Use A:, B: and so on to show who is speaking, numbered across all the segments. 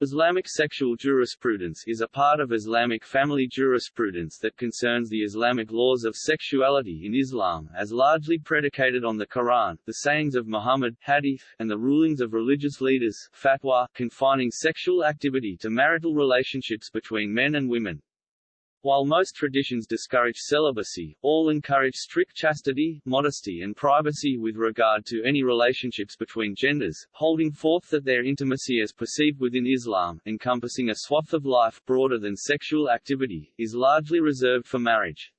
A: Islamic sexual jurisprudence is a part of Islamic family jurisprudence that concerns the Islamic laws of sexuality in Islam as largely predicated on the Quran, the sayings of Muhammad hadith, and the rulings of religious leaders fatwa, confining sexual activity to marital relationships between men and women. While most traditions discourage celibacy, all encourage strict chastity, modesty and privacy with regard to any relationships between genders, holding forth that their intimacy as perceived within Islam, encompassing a swath of life broader than sexual activity, is largely reserved for marriage.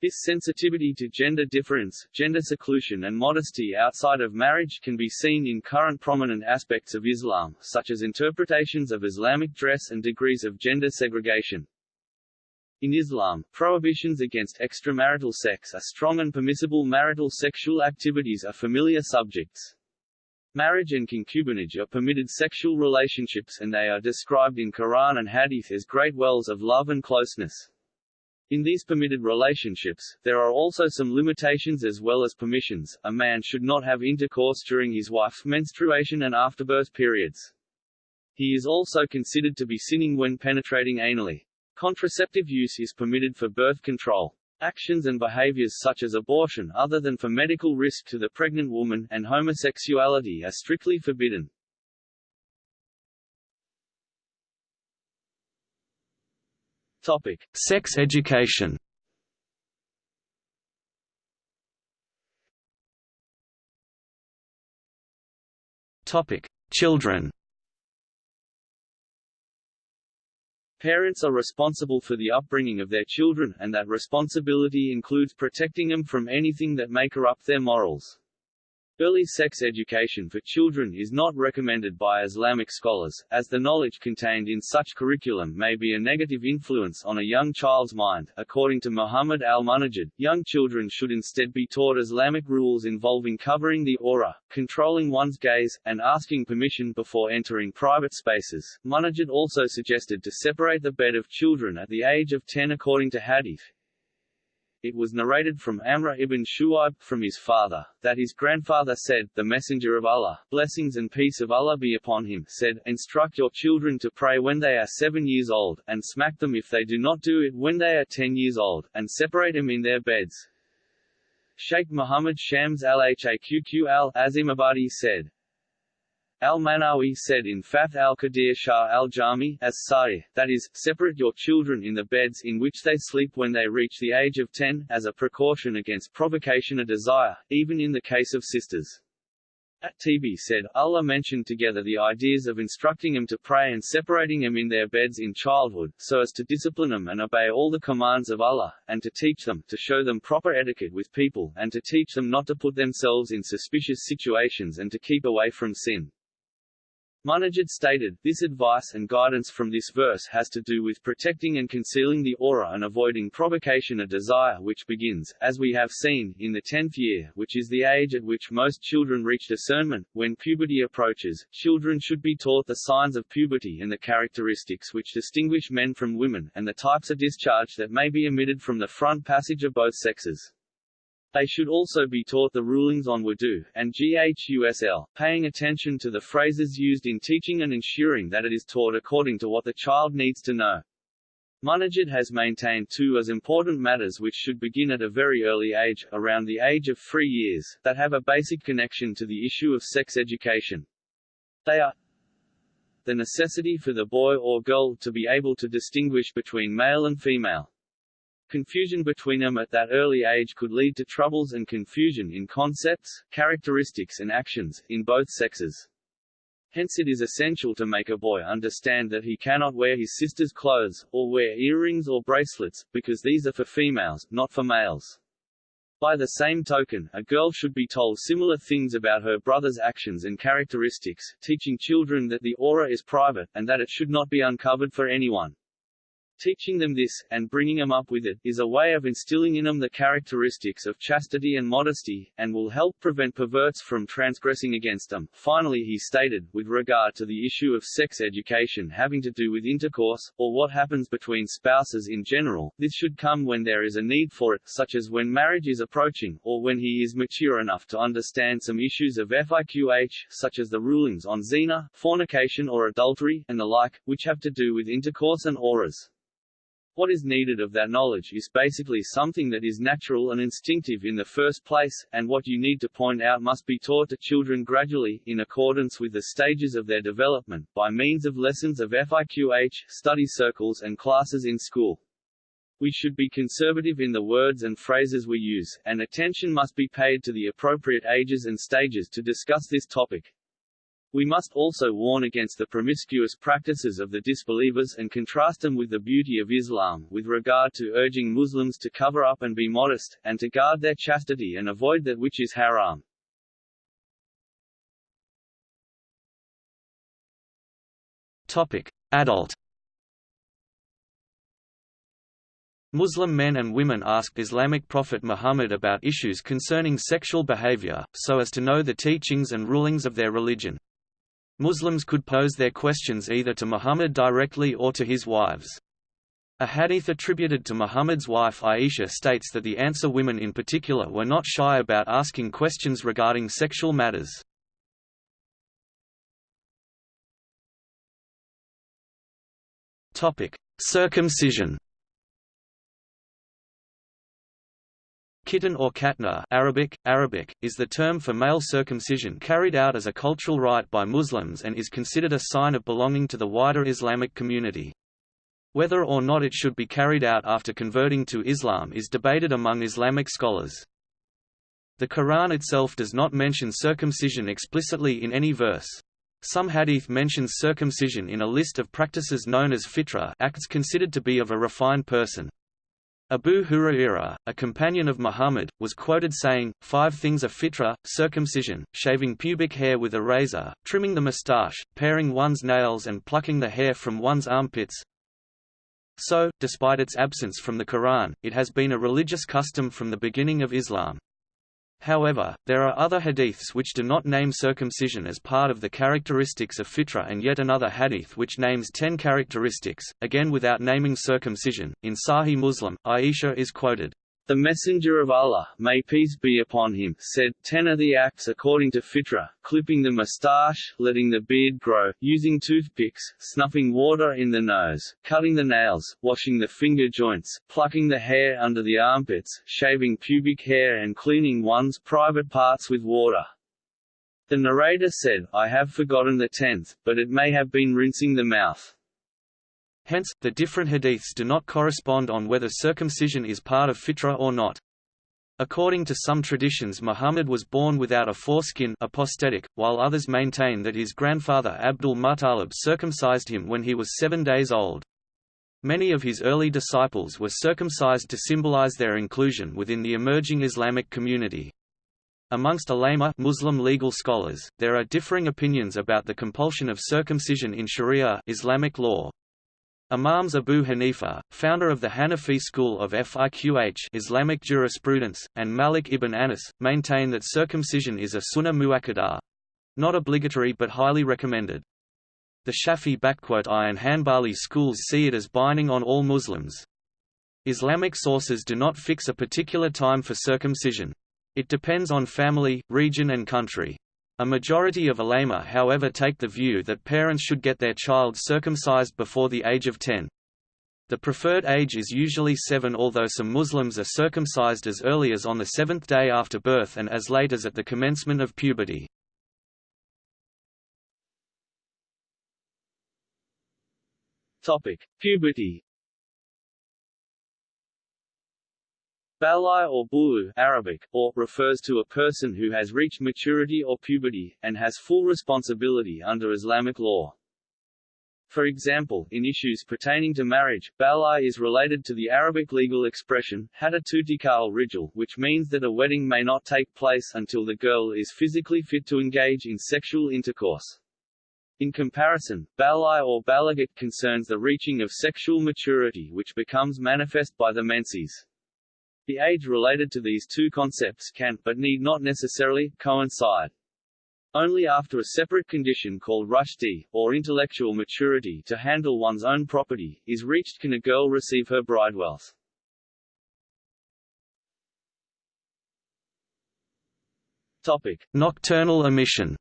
A: This sensitivity to gender difference, gender seclusion and modesty outside of marriage can be seen in current prominent aspects of Islam, such as interpretations of Islamic dress and degrees of gender segregation. In Islam, prohibitions against extramarital sex are strong and permissible marital sexual activities are familiar subjects. Marriage and concubinage are permitted sexual relationships and they are described in Quran and Hadith as great wells of love and closeness. In these permitted relationships, there are also some limitations as well as permissions. A man should not have intercourse during his wife's menstruation and afterbirth periods. He is also considered to be sinning when penetrating anally. Contraceptive use is permitted for birth control. Actions and behaviors such as abortion other than for medical risk to the pregnant woman and homosexuality are strictly forbidden. Topic: Sex education. Topic: Children. Parents are responsible for the upbringing of their children, and that responsibility includes protecting them from anything that may corrupt their morals. Early sex education for children is not recommended by Islamic scholars, as the knowledge contained in such curriculum may be a negative influence on a young child's mind. According to Muhammad al-Munajjid, young children should instead be taught Islamic rules involving covering the awrah, controlling one's gaze, and asking permission before entering private spaces. Munajjid also suggested to separate the bed of children at the age of 10 according to hadith, it was narrated from Amr ibn Shu'aib, from his father, that his grandfather said, The Messenger of Allah, blessings and peace of Allah be upon him, said, Instruct your children to pray when they are seven years old, and smack them if they do not do it when they are ten years old, and separate them in their beds. Sheikh Muhammad Shams al-Haqq al-Azimabadi said, Al-Manawi said in Fath al-Qadir Shah al-Jami as that is, separate your children in the beds in which they sleep when they reach the age of 10, as a precaution against provocation of desire, even in the case of sisters. At-Tibi said, Allah mentioned together the ideas of instructing them to pray and separating them in their beds in childhood, so as to discipline them and obey all the commands of Allah, and to teach them, to show them proper etiquette with people, and to teach them not to put themselves in suspicious situations and to keep away from sin. Munajjid stated, this advice and guidance from this verse has to do with protecting and concealing the awrah and avoiding provocation of desire which begins, as we have seen, in the tenth year, which is the age at which most children reach discernment. When puberty approaches, children should be taught the signs of puberty and the characteristics which distinguish men from women, and the types of discharge that may be emitted from the front passage of both sexes. They should also be taught the rulings on wudu, and ghusl, paying attention to the phrases used in teaching and ensuring that it is taught according to what the child needs to know. Munajjid has maintained two as important matters which should begin at a very early age, around the age of three years, that have a basic connection to the issue of sex education. They are the necessity for the boy or girl to be able to distinguish between male and female. Confusion between them at that early age could lead to troubles and confusion in concepts, characteristics and actions, in both sexes. Hence it is essential to make a boy understand that he cannot wear his sister's clothes, or wear earrings or bracelets, because these are for females, not for males. By the same token, a girl should be told similar things about her brother's actions and characteristics, teaching children that the awrah is private, and that it should not be uncovered for anyone. Teaching them this, and bringing them up with it, is a way of instilling in them the characteristics of chastity and modesty, and will help prevent perverts from transgressing against them. Finally he stated, with regard to the issue of sex education having to do with intercourse, or what happens between spouses in general, this should come when there is a need for it, such as when marriage is approaching, or when he is mature enough to understand some issues of FIQH, such as the rulings on zina, fornication or adultery, and the like, which have to do with intercourse and awrahs. What is needed of that knowledge is basically something that is natural and instinctive in the first place, and what you need to point out must be taught to children gradually, in accordance with the stages of their development, by means of lessons of FIQH, study circles and classes in school. We should be conservative in the words and phrases we use, and attention must be paid to the appropriate ages and stages to discuss this topic. We must also warn against the promiscuous practices of the disbelievers and contrast them with the beauty of Islam, with regard to urging Muslims to cover up and be modest, and to guard their chastity and avoid that which is haram.
B: Topic. Adult Muslim men and women asked Islamic prophet Muhammad about issues concerning sexual behavior, so as to know the teachings and rulings of their religion. Muslims could pose their questions either to Muhammad directly or to his wives. A hadith attributed to Muhammad's wife Aisha states that the Ansar women in particular were not shy about asking questions regarding sexual matters. Circumcision Khitan or khatna Arabic, Arabic, is the term for male circumcision carried out as a cultural rite by Muslims and is considered a sign of belonging to the wider Islamic community. Whether or not it should be carried out after converting to Islam is debated among Islamic scholars. The Quran itself does not mention circumcision explicitly in any verse. Some hadith mentions circumcision in a list of practices known as fitra acts considered to be of a refined person. Abu Hurairah, a companion of Muhammad, was quoted saying, Five things are fitra, circumcision, shaving pubic hair with a razor, trimming the moustache, paring one's nails and plucking the hair from one's armpits. So, despite its absence from the Quran, it has been a religious custom from the beginning of Islam. However, there are other hadiths which do not name circumcision as part of the characteristics of fitra and yet another hadith which names ten characteristics, again without naming circumcision. In Sahih Muslim, Aisha is quoted,
A: the Messenger of Allah, may peace be upon him, said, Ten are the acts according to fitra, clipping the moustache, letting the beard grow, using toothpicks, snuffing water in the nose, cutting the nails, washing the finger joints, plucking the hair under the armpits, shaving pubic hair and cleaning one's private parts with water. The narrator said, I have forgotten the tenth, but it may have been rinsing the mouth.
B: Hence, the different hadiths do not correspond on whether circumcision is part of fitra or not. According to some traditions Muhammad was born without a foreskin aposthetic, while others maintain that his grandfather Abdul Muttalib circumcised him when he was seven days old. Many of his early disciples were circumcised to symbolize their inclusion within the emerging Islamic community. Amongst ulama Muslim legal scholars, there are differing opinions about the compulsion of circumcision in Sharia Islamic law. Imams Abu Hanifa, founder of the Hanafi school of fiqh Islamic jurisprudence, and Malik ibn Anas, maintain that circumcision is a sunnah muakkadah—not obligatory but highly recommended. The Shafi I and Hanbali schools see it as binding on all Muslims. Islamic sources do not fix a particular time for circumcision. It depends on family, region and country. A majority of ulama however take the view that parents should get their child circumcised before the age of 10. The preferred age is usually 7 although some Muslims are circumcised as early as on the seventh day after birth and as late as at the commencement of puberty.
A: Topic: Puberty Balai or bulu Arabic, or, refers to a person who has reached maturity or puberty, and has full responsibility under Islamic law. For example, in issues pertaining to marriage, balai is related to the Arabic legal expression, hadatutikal rijal, which means that a wedding may not take place until the girl is physically fit to engage in sexual intercourse. In comparison, balai or balagat concerns the reaching of sexual maturity which becomes manifest by the menses. The age related to these two concepts can, but need not necessarily, coincide. Only after a separate condition called rushdi, or intellectual maturity to handle one's own property, is reached can a girl receive her bride wealth. Topic.
B: Nocturnal emission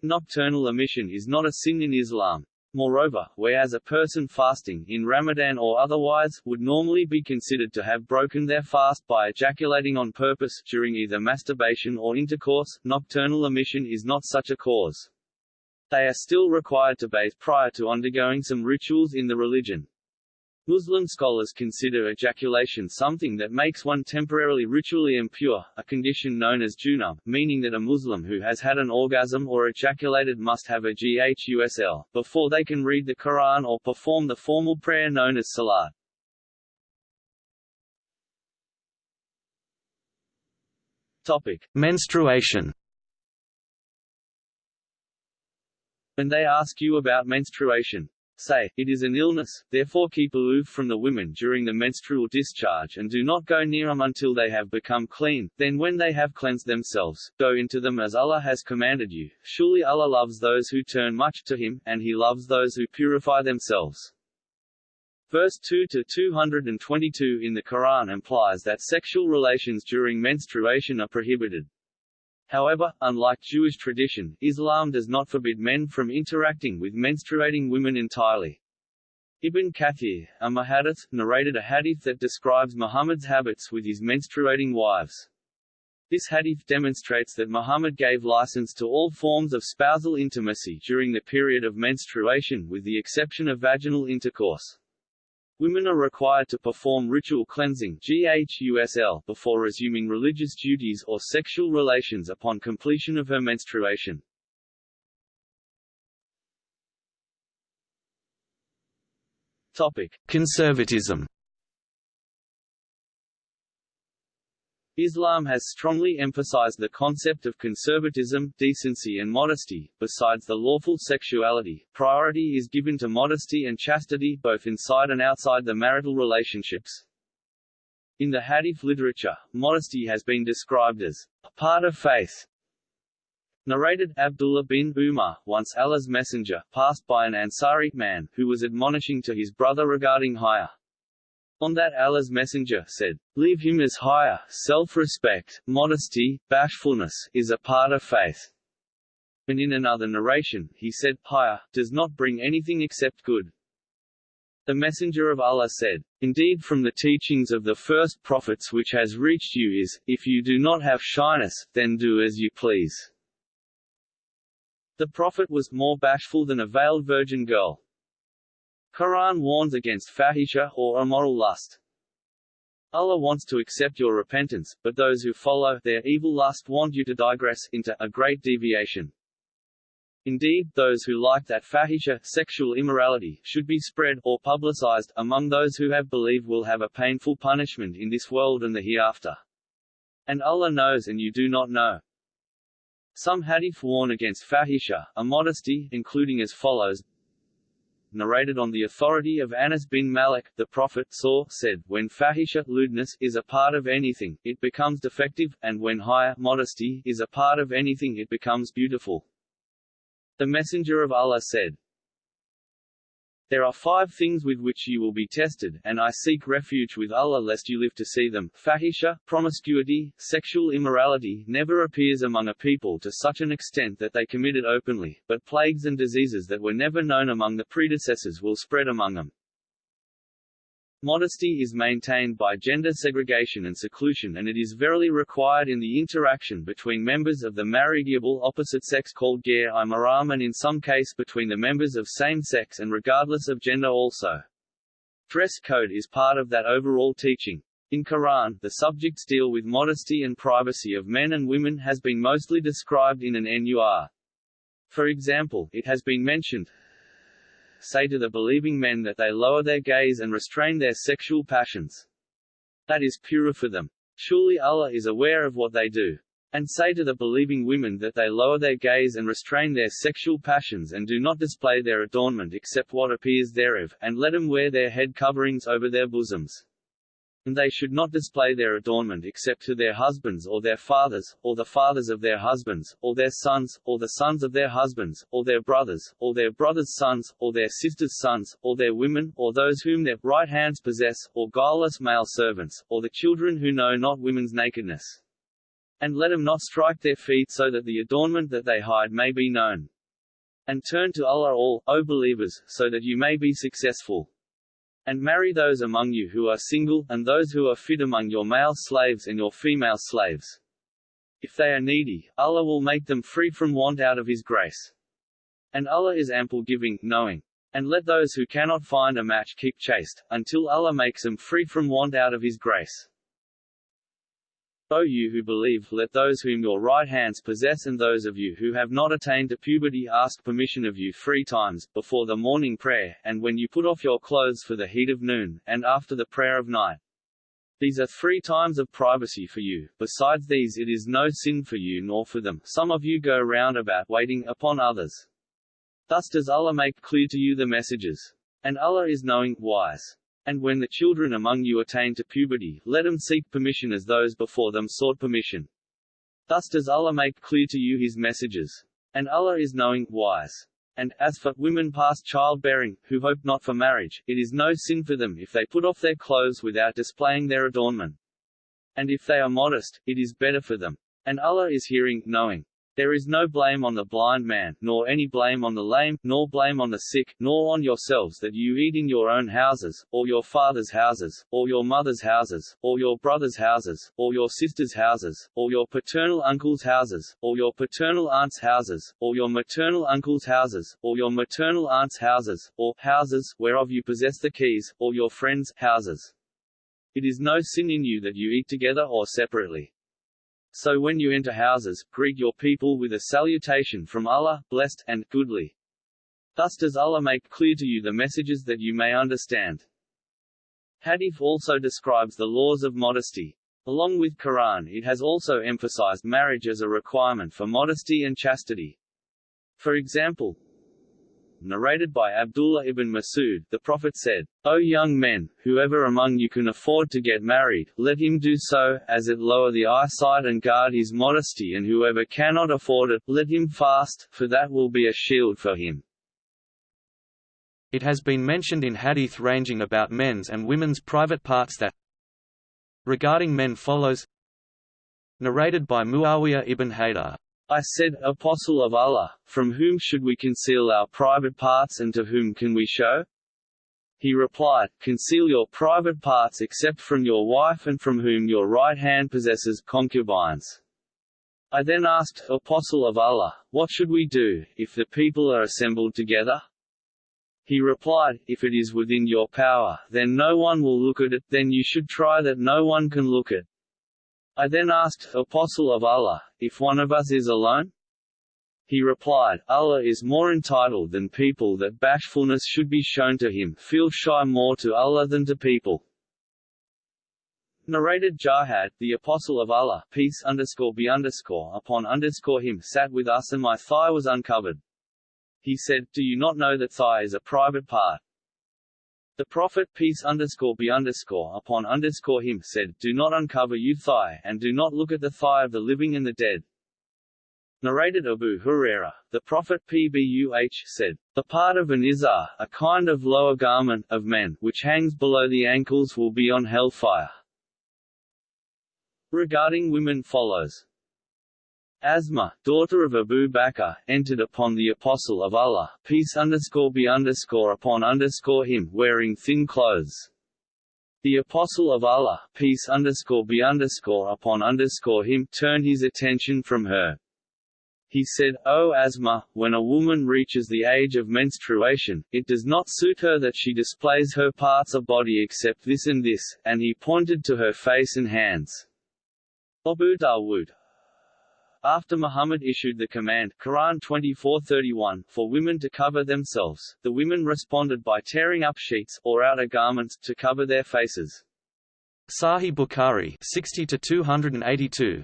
A: Nocturnal emission is not a sin in Islam. Moreover, whereas a person fasting, in Ramadan or otherwise, would normally be considered to have broken their fast by ejaculating on purpose, during either masturbation or intercourse, nocturnal emission is not such a cause. They are still required to bathe prior to undergoing some rituals in the religion. Muslim scholars consider ejaculation something that makes one temporarily ritually impure, a condition known as junub, meaning that a Muslim who has had an orgasm or ejaculated must have a ghusl, before they can read the Quran or perform the formal prayer known as salat. Topic.
B: Menstruation
A: When they ask you about menstruation, Say, it is an illness, therefore keep aloof from the women during the menstrual discharge and do not go near them until they have become clean, then when they have cleansed themselves, go into them as Allah has commanded you. Surely Allah loves those who turn much to Him, and He loves those who purify themselves. Verse 2 to 222 in the Quran implies that sexual relations during menstruation are prohibited. However, unlike Jewish tradition, Islam does not forbid men from interacting with menstruating women entirely. Ibn Kathir, a muhaddith, narrated a hadith that describes Muhammad's habits with his menstruating wives. This hadith demonstrates that Muhammad gave license to all forms of spousal intimacy during the period of menstruation with the exception of vaginal intercourse. Women are required to perform ritual cleansing GHUSL before resuming religious duties or sexual relations upon completion of her menstruation. Topic.
B: Conservatism
A: Islam has strongly emphasized the concept of conservatism, decency and modesty. Besides the lawful sexuality, priority is given to modesty and chastity both inside and outside the marital relationships. In the Hadith literature, modesty has been described as a part of faith. Narrated Abdullah bin Umar, once Allah's messenger, passed by an Ansari man, who was admonishing to his brother regarding haya. On that Allah's messenger said, Leave him as haya, self-respect, modesty, bashfulness, is a part of faith. And in another narration, he said, haya, does not bring anything except good. The messenger of Allah said, Indeed from the teachings of the first prophets which has reached you is, if you do not have shyness, then do as you please. The prophet was more bashful than a veiled virgin girl. Quran warns against fahisha, or immoral lust. Allah wants to accept your repentance, but those who follow their evil lust want you to digress into a great deviation. Indeed, those who like that fahisha sexual immorality should be spread or publicized among those who have believed will have a painful punishment in this world and the hereafter. And Allah knows and you do not know. Some hadith warn against fahisha, immodesty, including as follows narrated on the authority of Anas bin Malik, the Prophet saw, said, when fahisha lewdness is a part of anything, it becomes defective, and when haya modesty is a part of anything it becomes beautiful. The Messenger of Allah said, there are five things with which you will be tested, and I seek refuge with Allah lest you live to see them. Fahisha, promiscuity, sexual immorality never appears among a people to such an extent that they commit it openly, but plagues and diseases that were never known among the predecessors will spread among them. Modesty is maintained by gender segregation and seclusion and it is verily required in the interaction between members of the marriageable opposite sex called ger i maram and in some case between the members of same sex and regardless of gender also. Dress code is part of that overall teaching. In Quran, the subjects deal with modesty and privacy of men and women has been mostly described in an nur. For example, it has been mentioned, say to the believing men that they lower their gaze and restrain their sexual passions. That is purer for them. Surely Allah is aware of what they do. And say to the believing women that they lower their gaze and restrain their sexual passions and do not display their adornment except what appears thereof, and let them wear their head coverings over their bosoms. And they should not display their adornment except to their husbands or their fathers, or the fathers of their husbands, or their sons, or the sons of their husbands, or their brothers, or their brothers' sons, or their sisters' sons, or their women, or those whom their right hands possess, or guileless male servants, or the children who know not women's nakedness. And let them not strike their feet so that the adornment that they hide may be known. And turn to Allah all, O believers, so that you may be successful. And marry those among you who are single, and those who are fit among your male slaves and your female slaves. If they are needy, Allah will make them free from want out of His grace. And Allah is ample giving, knowing. And let those who cannot find a match keep chaste, until Allah makes them free from want out of His grace. O you who believe, let those whom your right hands possess and those of you who have not attained to puberty ask permission of you three times, before the morning prayer, and when you put off your clothes for the heat of noon, and after the prayer of night. These are three times of privacy for you, besides these it is no sin for you nor for them. Some of you go round about waiting upon others. Thus does Allah make clear to you the messages. And Allah is knowing, wise. And when the children among you attain to puberty, let them seek permission as those before them sought permission. Thus does Allah make clear to you His messages. And Allah is knowing, wise. And, as for women past childbearing, who hope not for marriage, it is no sin for them if they put off their clothes without displaying their adornment. And if they are modest, it is better for them. And Allah is hearing, knowing. There is no blame on the blind man, nor any blame on the lame, nor blame on the sick, nor on yourselves that you eat in your own houses, or your father's houses, or your mother's houses, or your brother's houses, or your sister's houses, or your paternal uncle's houses, or your paternal aunt's houses, or your maternal uncle's houses, or your maternal aunt's houses, or houses whereof you possess the keys, or your friends' houses. It is no sin in you that you eat together or separately. So when you enter houses, greet your people with a salutation from Allah, blessed, and goodly. Thus does Allah make clear to you the messages that you may understand. Hadith also describes the laws of modesty. Along with Quran it has also emphasized marriage as a requirement for modesty and chastity. For example, narrated by Abdullah ibn Masud, the Prophet said, O young men, whoever among you can afford to get married, let him do so, as it lower the eyesight and guard his modesty and whoever cannot afford it, let him fast, for that will be a shield for him.
B: It has been mentioned in hadith ranging about men's and women's private parts that regarding men follows narrated by Muawiyah ibn Haydar
A: I said, Apostle of Allah, from whom should we conceal our private parts and to whom can we show? He replied, Conceal your private parts except from your wife and from whom your right hand possesses concubines. I then asked, Apostle of Allah, what should we do, if the people are assembled together? He replied, If it is within your power, then no one will look at it, then you should try that no one can look at I then asked, Apostle of Allah, if one of us is alone? He replied, Allah is more entitled than people that bashfulness should be shown to him, feel shy more to Allah than to people. Narrated Jarhad, the Apostle of Allah, peace underscore be underscore upon underscore him, sat with us and my thigh was uncovered. He said, Do you not know that thigh is a private part? The Prophet peace underscore be underscore upon underscore him said, Do not uncover you thigh, and do not look at the thigh of the living and the dead. Narrated Abu Huraira, the Prophet Pbuh said, The part of an izar, a kind of lower garment, of men, which hangs below the ankles will be on hellfire. Regarding women follows Asma, daughter of Abu Bakr, entered upon the Apostle of Allah, peace underscore be underscore upon underscore him, wearing thin clothes. The Apostle of Allah, peace underscore be underscore upon underscore him, turned his attention from her. He said, O Asma, when a woman reaches the age of menstruation, it does not suit her that she displays her parts of body except this and this, and he pointed to her face and hands. Abu Dawood, after Muhammad issued the command Quran 24:31 for women to cover themselves, the women responded by tearing up sheets or outer garments to cover their faces.
B: Sahih Bukhari 60 to 282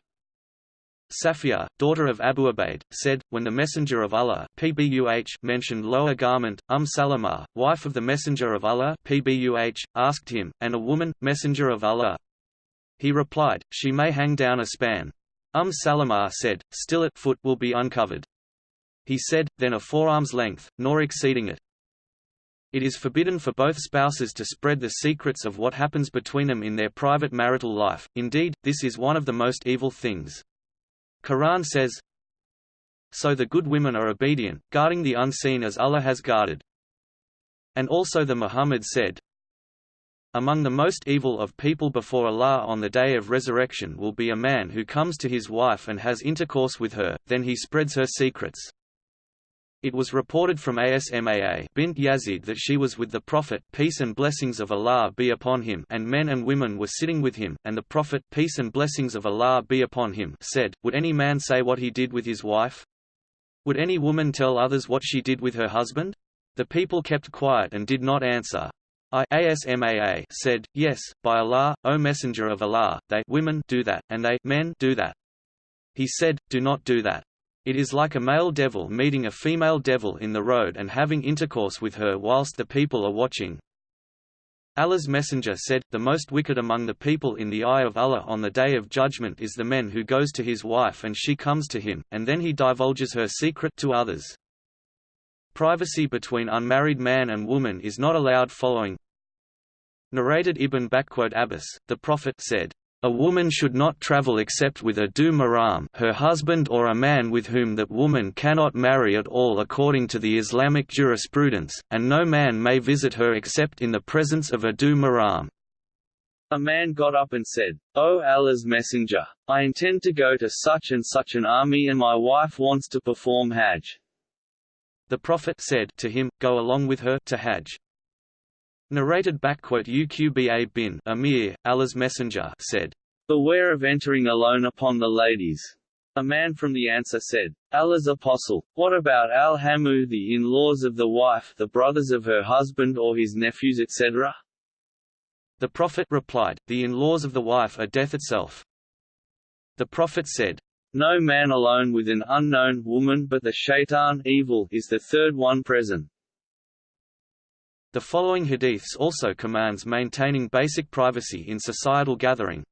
B: Safiya, daughter of Abu Ubaid, said, when the Messenger of Allah PBUH mentioned lower garment, Umm Salama, wife of the Messenger of Allah PBUH, asked him, and a woman, Messenger of Allah? He replied, she may hang down a span. Umm Salama said, still at foot will be uncovered. He said, then a forearm's length, nor exceeding it. It is forbidden for both spouses to spread the secrets of what happens between them in their private marital life, indeed, this is one of the most evil things. Quran says, So the good women are obedient, guarding the unseen as Allah has guarded. And also the Muhammad said, Among the most evil of people before Allah on the day of resurrection will be a man who comes to his wife and has intercourse with her, then he spreads her secrets. It was reported from Asmaa bint Yazid that she was with the Prophet peace and blessings of Allah be upon him and men and women were sitting with him, and the Prophet peace and blessings of Allah be upon him said, Would any man say what he did with his wife? Would any woman tell others what she did with her husband? The people kept quiet and did not answer. I Asmaa said, Yes, by Allah, O Messenger of Allah, they women do that, and they men do that. He said, Do not do that. It is like a male devil meeting a female devil in the road and having intercourse with her whilst the people are watching. Allah's messenger said, The most wicked among the people in the eye of Allah on the day of judgment is the man who goes to his wife and she comes to him, and then he divulges her secret to others. Privacy between unmarried man and woman is not allowed following Narrated Ibn Abbas, the Prophet said, a woman should not travel except with a Dhu-Mahram her husband or a man with whom that woman cannot marry at all according to the Islamic jurisprudence, and no man may visit her except in the presence of a Dhu-Mahram.
A: A man got up and said, O Allah's messenger, I intend to go to such and such an army and my wife wants to perform Hajj.
B: The Prophet said to him, Go along with her to Hajj. Narrated Uqba bin Amir, Allah's messenger said,
A: Beware of entering alone upon the ladies. A man from the Ansar said, Allah's apostle, what about al-Hamu the in-laws of the wife, the brothers of her husband or his nephews etc.?
B: The Prophet replied, The in-laws of the wife are death itself. The Prophet said,
A: No man alone with an unknown woman but the shaitan evil is the third one present.
B: The following hadiths also commands maintaining basic privacy in societal gathering.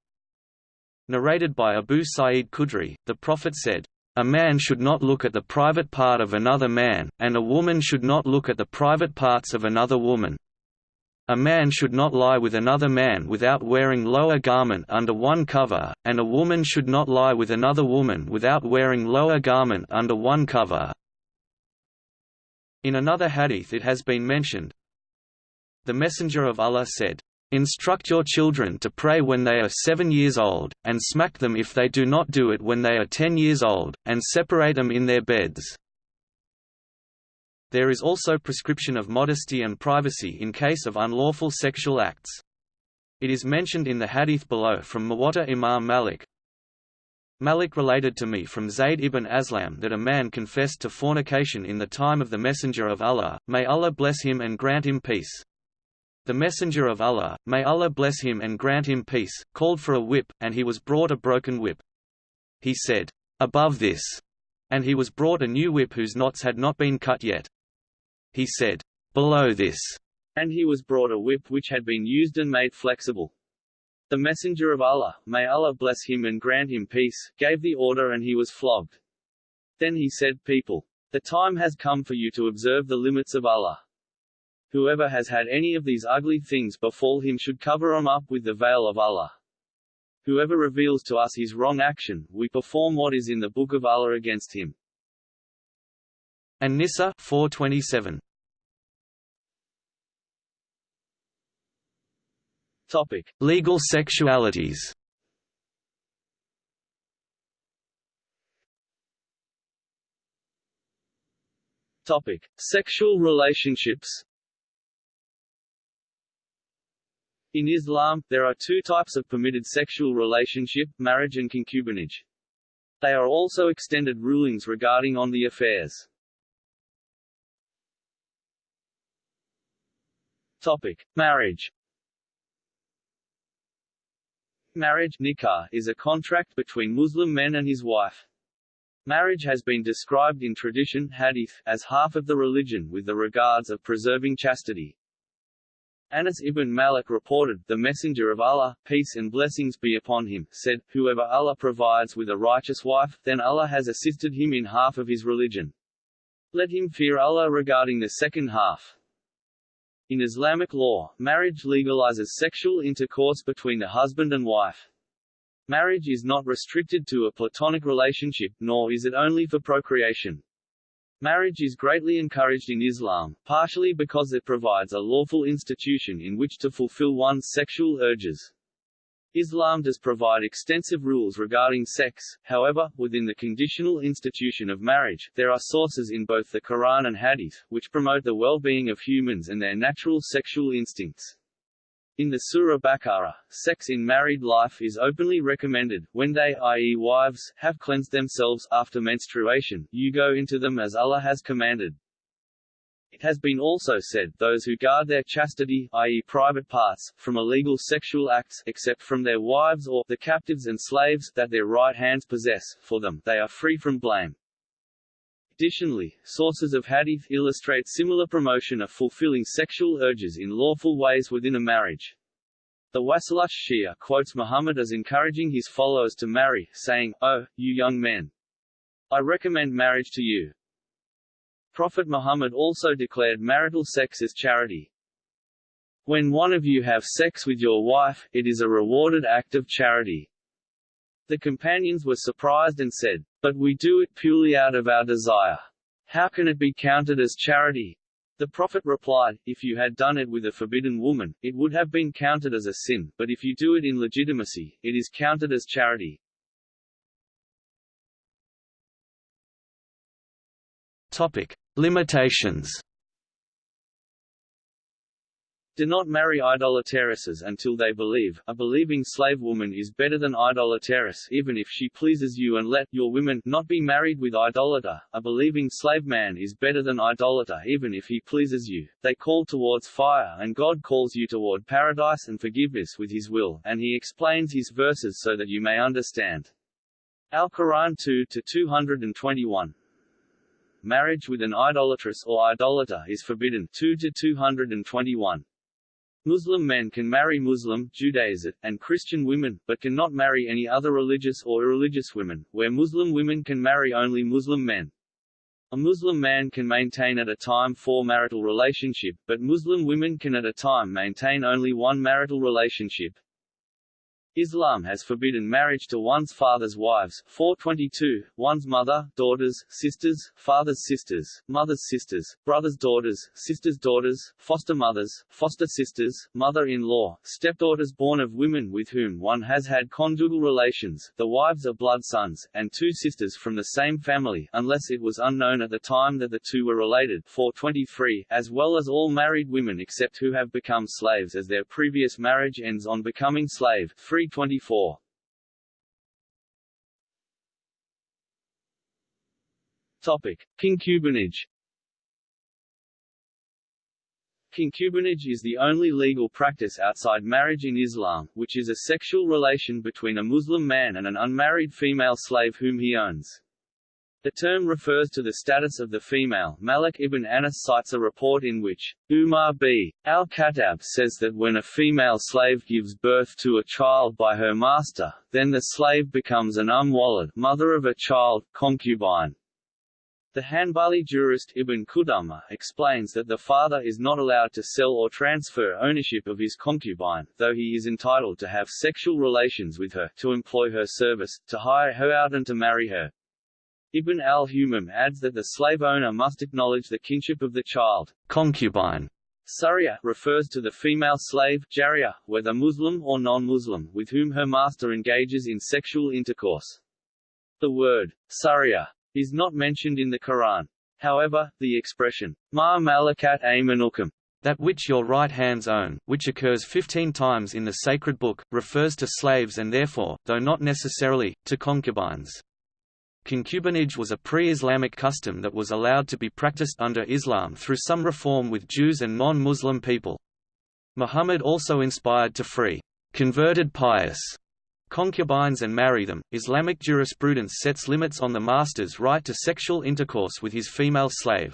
B: Narrated by Abu Sa'id Khudri, the Prophet said, a man should not look at the private part of another man, and a woman should not look at the private parts of another woman. A man should not lie with another man without wearing lower garment under one cover, and a woman should not lie with another woman without wearing lower garment under one cover. In another hadith it has been mentioned, the Messenger of Allah said, Instruct your children to pray when they are seven years old, and smack them if they do not do it when they are ten years old, and separate them in their beds. There is also prescription of modesty and privacy in case of unlawful sexual acts. It is mentioned in the hadith below from Muwatta Imam Malik. Malik related to me from Zayd ibn Aslam that a man confessed to fornication in the time of the Messenger of Allah, may Allah bless him and grant him peace. The Messenger of Allah, may Allah bless him and grant him peace, called for a whip, and he was brought a broken whip. He said, Above this. And he was brought a new whip whose knots had not been cut yet. He said, Below this.
A: And he was brought a whip which had been used and made flexible. The Messenger of Allah, may Allah bless him and grant him peace, gave the order and he was flogged. Then he said people, the time has come for you to observe the limits of Allah. Whoever has had any of these ugly things befall him should cover them up with the veil of Allah. Whoever reveals to us his wrong action, we perform what is in the Book of Allah against him.
B: An-Nisa 427.
A: Topic:
B: Legal sexualities.
A: Topic: Sexual relationships. In Islam, there are two types of permitted sexual relationship, marriage and concubinage. They are also extended rulings regarding on the affairs. Topic: Marriage. Marriage nikah is a contract between Muslim men and his wife. Marriage has been described in tradition hadith as half of the religion with the regards of preserving chastity. Anas ibn Malik reported, the Messenger of Allah, peace and blessings be upon him, said, Whoever Allah provides with a righteous wife, then Allah has assisted him in half of his religion. Let him fear Allah regarding the second half. In Islamic law, marriage legalizes sexual intercourse between a husband and wife. Marriage is not restricted to a platonic relationship, nor is it only for procreation. Marriage is greatly encouraged in Islam, partially because it provides a lawful institution in which to fulfill one's sexual urges. Islam does provide extensive rules regarding sex, however, within the conditional institution of marriage, there are sources in both the Quran and Hadith, which promote the well-being of humans and their natural sexual instincts. In the Surah Baqarah, sex in married life is openly recommended, when they i.e. wives, have cleansed themselves after menstruation, you go into them as Allah has commanded. It has been also said, those who guard their chastity i.e. private parts, from illegal sexual acts except from their wives or the captives and slaves that their right hands possess, for them, they are free from blame. Additionally, sources of hadith illustrate similar promotion of fulfilling sexual urges in lawful ways within a marriage. The Wasilat Shia quotes Muhammad as encouraging his followers to marry, saying, Oh, you young men! I recommend marriage to you. Prophet Muhammad also declared marital sex as charity. When one of you have sex with your wife, it is a rewarded act of charity. The companions were surprised and said, But we do it purely out of our desire. How can it be counted as charity? The Prophet replied, If you had done it with a forbidden woman, it would have been counted as a sin, but if you do it in legitimacy, it is counted as charity.
B: Topic. Limitations
A: Do not marry idolatresses until they believe. A believing slave woman is better than idolatress even if she pleases you and let your women not be married with idolater. A believing slave man is better than idolater even if he pleases you. They call towards fire and God calls you toward paradise and forgiveness with his will, and he explains his verses so that you may understand. Al-Quran 2 to 221 Marriage with an idolatress or idolater is forbidden 2 to 221. Muslim men can marry Muslim, Judaizite, and Christian women, but cannot marry any other religious or irreligious women, where Muslim women can marry only Muslim men. A Muslim man can maintain at a time four marital relationship, but Muslim women can at a time maintain only one marital relationship. Islam has forbidden marriage to one's father's wives. 422, one's mother, daughters, sisters, father's sisters, mother's sisters, brother's daughters, sisters' daughters, foster mothers, foster sisters, mother-in-law, stepdaughters born of women with whom one has had conjugal relations, the wives of blood sons, and two sisters from the same family unless it was unknown at the time that the two were related. 423, as well as all married women except who have become slaves as their previous marriage ends on becoming slave. 3 324. Topic: Concubinage. Concubinage is the only legal practice outside marriage in Islam, which is a sexual relation between a Muslim man and an unmarried female slave whom he owns. The term refers to the status of the female. Malik ibn Anas cites a report in which Umar b. al-Khattab says that when a female slave gives birth to a child by her master, then the slave becomes an umwalad mother of a child, concubine. The Hanbali jurist Ibn Qudama explains that the father is not allowed to sell or transfer ownership of his concubine, though he is entitled to have sexual relations with her, to employ her service, to hire her out and to marry her. Ibn al-Humam adds that the slave owner must acknowledge the kinship of the child.
B: Concubine
A: Sariya refers to the female slave Jariya, whether Muslim or non-Muslim, with whom her master engages in sexual intercourse. The word Sariya is not mentioned in the Quran. However, the expression ma malakat aymanukum
B: that which your right hands own, which occurs 15 times in the sacred book, refers to slaves and therefore, though not necessarily, to concubines. Concubinage was a pre-Islamic custom that was allowed to be practiced under Islam through some reform with Jews and non-Muslim people. Muhammad also inspired to free converted pious concubines and marry them. Islamic jurisprudence sets limits on the master's right to sexual intercourse with his female slave.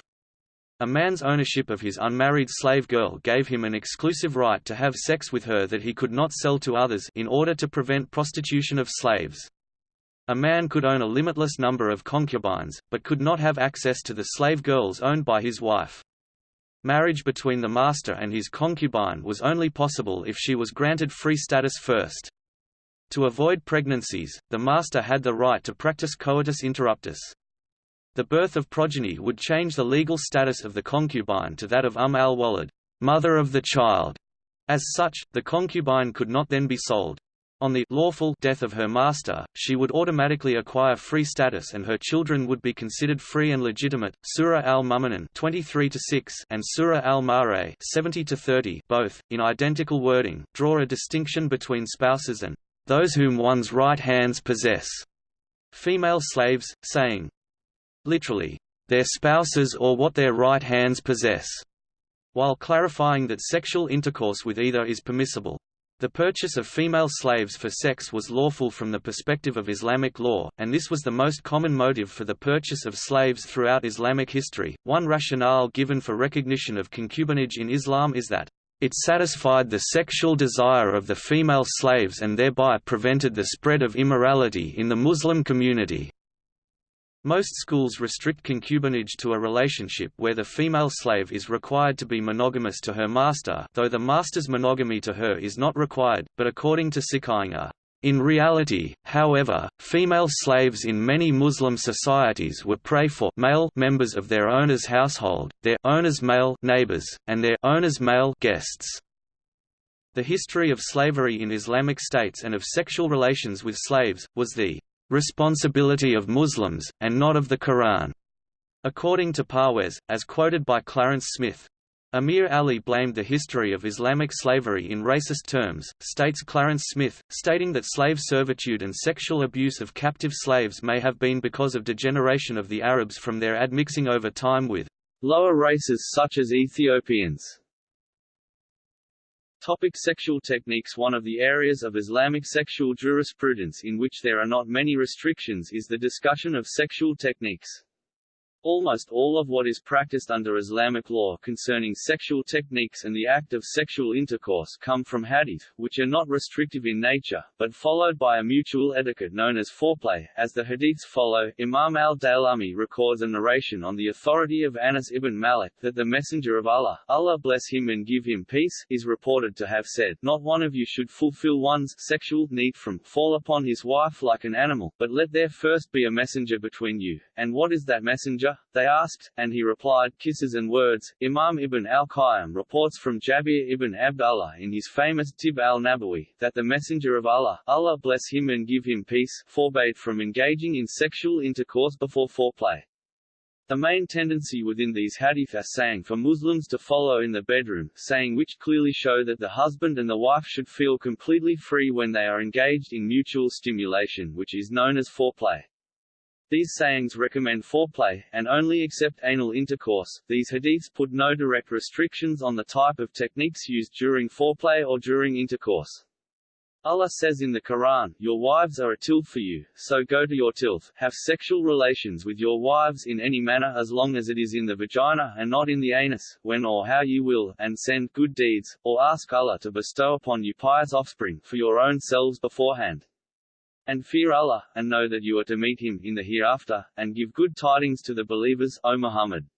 B: A man's ownership of his unmarried slave girl gave him an exclusive right to have sex with her that he could not sell to others in order to prevent prostitution of slaves. A man could own a limitless number of concubines, but could not have access to the slave girls owned by his wife. Marriage between the master and his concubine was only possible if she was granted free status first. To avoid pregnancies, the master had the right to practice coitus interruptus. The birth of progeny would change the legal status of the concubine to that of Umm al-Walad, mother of the child. As such, the concubine could not then be sold. On the lawful death of her master, she would automatically acquire free status and her children would be considered free and legitimate. Surah al-Mu'minun 23 and Surah al-Ma'arij 70 30 both, in identical wording, draw a distinction between spouses and those whom one's right hands possess. Female slaves, saying, literally, their spouses or what their right hands possess, while clarifying that sexual intercourse with either is permissible. The purchase of female slaves for sex was lawful from the perspective of Islamic law, and this was the most common motive for the purchase of slaves throughout Islamic history. One rationale given for recognition of concubinage in Islam is that it satisfied the sexual desire of the female slaves and thereby prevented the spread of immorality in the Muslim community. Most schools restrict concubinage to a relationship where the female slave is required to be monogamous to her master though the master's monogamy to her is not required, but according to Sikainga. In reality, however, female slaves in many Muslim societies were prey for male members of their owner's household, their owner's male neighbors, and their owner's male guests. The history of slavery in Islamic states and of sexual relations with slaves, was the responsibility of Muslims, and not of the Quran. According to Parwez, as quoted by Clarence Smith, Amir Ali blamed the history of Islamic slavery in racist terms, states Clarence Smith, stating that slave servitude and sexual abuse of captive slaves may have been because of degeneration of the Arabs from their admixing over time with
A: lower races such as Ethiopians. Topic sexual techniques One of the areas of Islamic sexual jurisprudence in which there are not many restrictions is the discussion of sexual techniques. Almost all of what is practiced under Islamic law concerning sexual techniques and the act of sexual intercourse come from hadith, which are not restrictive in nature, but followed by a mutual etiquette known as foreplay. As the hadiths follow, Imam al-Daylami records a narration on the authority of Anas ibn Malik that the Messenger of Allah, Allah bless him and give him peace, is reported to have said, Not one of you should fulfill one's sexual need from fall upon his wife like an animal, but let there first be a messenger between you. And what is that messenger? They asked, and he replied, kisses and words. Imam ibn al-Qayyim reports from Jabir ibn Abdullah in his famous Tib al-Nabawi, that the Messenger of Allah, Allah bless him and give him peace, forbade from engaging in sexual intercourse before foreplay. The main tendency within these hadith are saying for Muslims to follow in the bedroom, saying which clearly show that the husband and the wife should feel completely free when they are engaged in mutual stimulation which is known as foreplay. These sayings recommend foreplay, and only accept anal intercourse. These hadiths put no direct restrictions on the type of techniques used during foreplay or during intercourse. Allah says in the Quran, Your wives are a tilth for you, so go to your tilth, have sexual relations with your wives in any manner as long as it is in the vagina and not in the anus, when or how you will, and send good deeds, or ask Allah to bestow upon you pious offspring, for your own selves beforehand. And fear Allah, and know that you are to meet Him in the hereafter, and give good tidings to the believers, O Muhammad.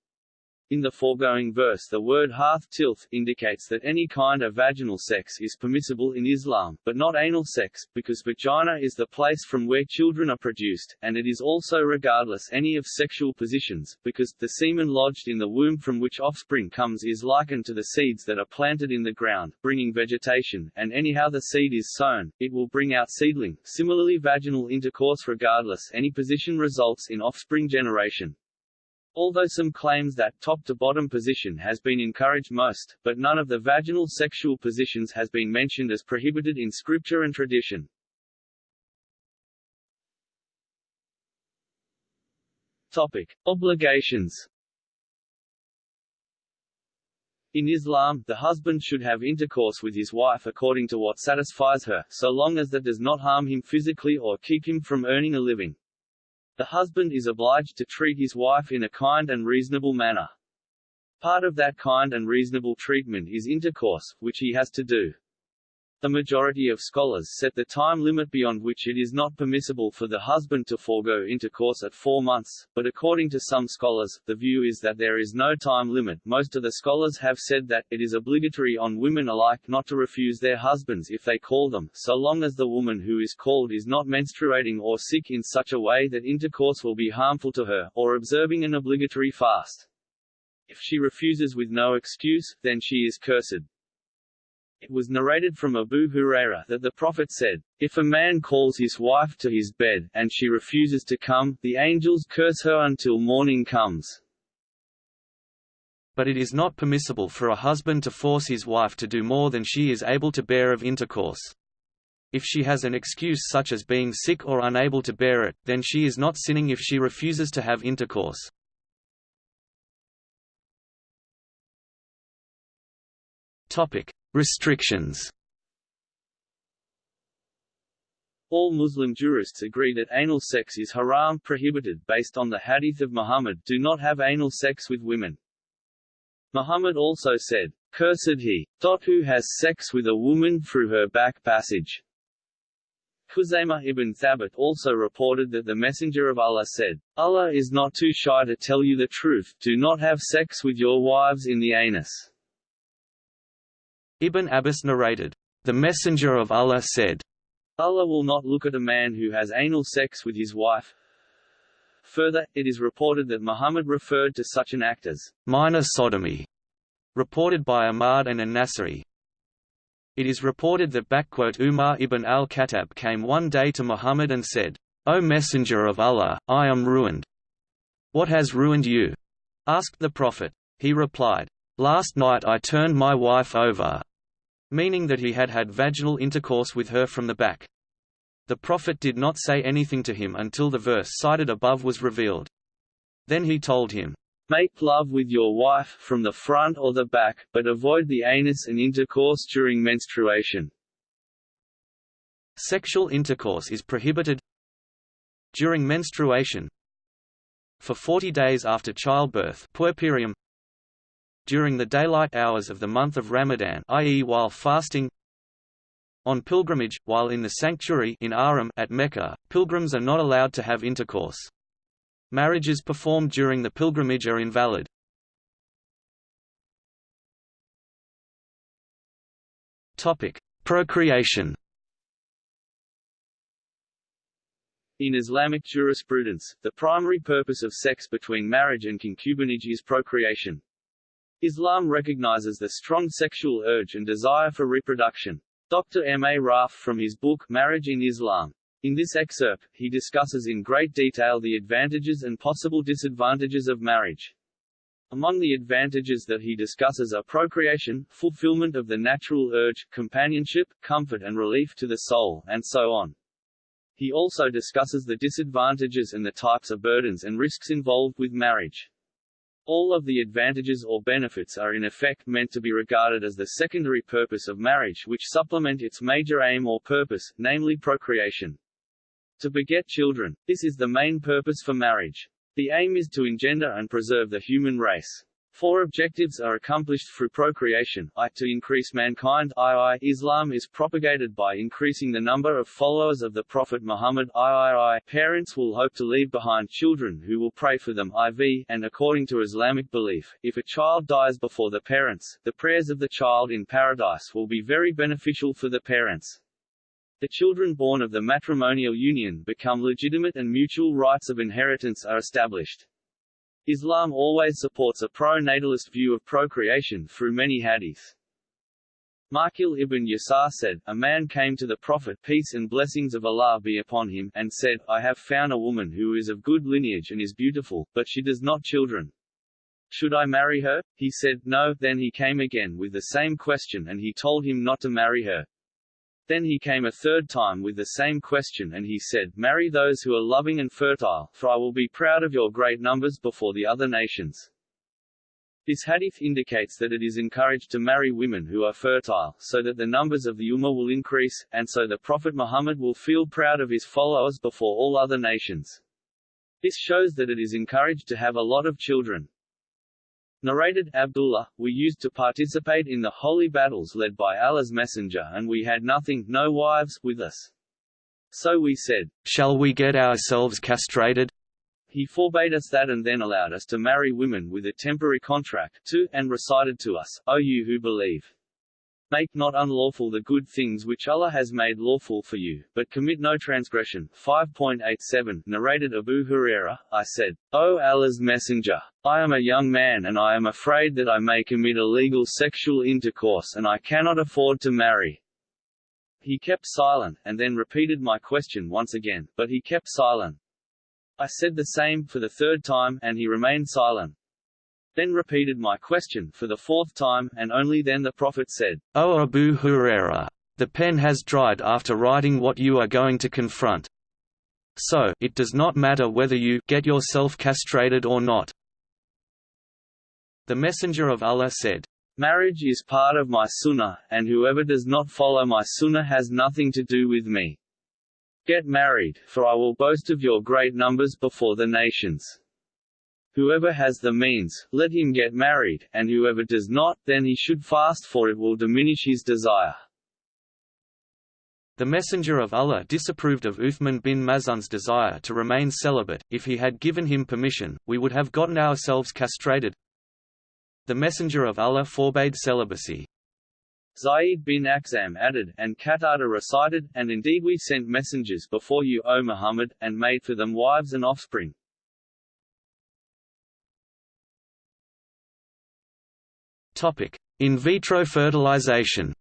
A: In the foregoing verse the word hearth tilth indicates that any kind of vaginal sex is permissible in Islam, but not anal sex, because vagina is the place from where children are produced, and it is also regardless any of sexual positions, because, the semen lodged in the womb from which offspring comes is likened to the seeds that are planted in the ground, bringing vegetation, and anyhow the seed is sown, it will bring out seedling. Similarly vaginal intercourse regardless any position results in offspring generation. Although some claims that top-to-bottom position has been encouraged most, but none of the vaginal sexual positions has been mentioned as prohibited in scripture and tradition. Topic. Obligations In Islam, the husband should have intercourse with his wife according to what satisfies her, so long as that does not harm him physically or keep him from earning a living. The husband is obliged to treat his wife in a kind and reasonable manner. Part of that kind and reasonable treatment is intercourse, which he has to do. The majority of scholars set the time limit beyond which it is not permissible for the husband to forego intercourse at four months, but according to some scholars, the view is that there is no time limit. Most of the scholars have said that, it is obligatory on women alike not to refuse their husbands if they call them, so long as the woman who is called is not menstruating or sick in such a way that intercourse will be harmful to her, or observing an obligatory fast. If she refuses with no excuse, then she is cursed. It was narrated from Abu Huraira that the Prophet said, If a man calls his wife to his bed, and she refuses to come, the angels curse her until morning comes.
B: But it is not permissible for a husband to force his wife to do more than she is able to bear of intercourse. If she has an excuse such as being sick or unable to bear it, then she is not sinning if she refuses to have intercourse. Topic: Restrictions
A: All Muslim jurists agree that anal sex is haram prohibited based on the hadith of Muhammad do not have anal sex with women. Muhammad also said, Cursed he, dot who has sex with a woman through her back passage. Khuzaymah ibn Thabit also reported that the Messenger of Allah said, Allah is not too shy to tell you the truth, do not have sex with your wives in the anus.
B: Ibn Abbas narrated, "The Messenger of Allah said,
A: Allah will not look at a man who has anal sex with his wife. Further, it is reported that Muhammad referred to such an act as minor sodomy, reported by Ahmad and An-Nasa'i. It is reported that Umar ibn al-Khattab came one day to Muhammad and said, O Messenger of Allah, I am ruined. What has ruined you? asked the Prophet. He replied, Last night I turned my wife over, meaning that he had had vaginal intercourse with her from the back. The Prophet did not say anything to him until the verse cited above was revealed. Then he told him, Make love with your wife from the front or the back, but avoid the anus and intercourse during menstruation.
B: Sexual intercourse is prohibited during menstruation for 40 days after childbirth puerperium during the daylight hours of the month of Ramadan i.e. while fasting on pilgrimage, while in the sanctuary in Haram at Mecca, pilgrims are not allowed to have intercourse. Marriages performed during the pilgrimage are invalid. Procreation.
A: In Islamic jurisprudence, the primary purpose of sex between marriage and concubinage is procreation. Islam recognizes the strong sexual urge and desire for reproduction. Dr. M. A. Rauf from his book, Marriage in Islam. In this excerpt, he discusses in great detail the advantages and possible disadvantages of marriage. Among the advantages that he discusses are procreation, fulfillment of the natural urge, companionship, comfort and relief to the soul, and so on. He also discusses the disadvantages and the types of burdens and risks involved with marriage. All of the advantages or benefits are in effect meant to be regarded as the secondary purpose of marriage which supplement its major aim or purpose, namely procreation. To beget children, this is the main purpose for marriage. The aim is to engender and preserve the human race. Four objectives are accomplished through procreation, i to increase mankind II, Islam is propagated by increasing the number of followers of the Prophet Muhammad III, parents will hope to leave behind children who will pray for them IV, and according to Islamic belief, if a child dies before the parents, the prayers of the child in paradise will be very beneficial for the parents. The children born of the matrimonial union become legitimate and mutual rights of inheritance are established. Islam always supports a pro-natalist view of procreation through many hadiths. Ma'qil ibn Yasar said, A man came to the Prophet peace and blessings of Allah be upon him, and said, I have found a woman who is of good lineage and is beautiful, but she does not children. Should I marry her? He said, No. Then he came again with the same question and he told him not to marry her. Then he came a third time with the same question and he said, Marry those who are loving and fertile, for I will be proud of your great numbers before the other nations. This hadith indicates that it is encouraged to marry women who are fertile, so that the numbers of the Ummah will increase, and so the Prophet Muhammad will feel proud of his followers before all other nations. This shows that it is encouraged to have a lot of children. Narrated Abdullah, we used to participate in the holy battles led by Allah's Messenger and we had nothing, no wives, with us. So we said,
B: Shall we get ourselves castrated?
A: He forbade us that and then allowed us to marry women with a temporary contract, too, and recited to us, O you who believe. Make not unlawful the good things which Allah has made lawful for you, but commit no transgression. 5.87 Narrated Abu Huraira, I said, O Allah's Messenger, I am a young man and I am afraid that I may commit illegal sexual intercourse and I cannot afford to marry. He kept silent, and then repeated my question once again, but he kept silent. I said the same for the third time, and he remained silent. Then repeated my question for the fourth time, and only then the Prophet said,
B: O Abu Huraira, the pen has dried after writing what you are going to confront. So, it does not matter whether you get yourself castrated or not. The Messenger of Allah said,
A: Marriage is part of my sunnah, and whoever does not follow my sunnah has nothing to do with me. Get married, for I will boast of your great numbers before the nations. Whoever has the means, let him get married, and whoever does not, then he should fast for it will diminish his desire.
B: The Messenger of Allah disapproved of Uthman bin Maz'un's desire to remain celibate, if he had given him permission, we would have gotten ourselves castrated. The Messenger of Allah forbade celibacy.
A: Zayd bin Akhzam added, and Qatada recited, and indeed we sent messengers before you, O Muhammad, and made for them wives and offspring.
B: Topic: In vitro fertilization.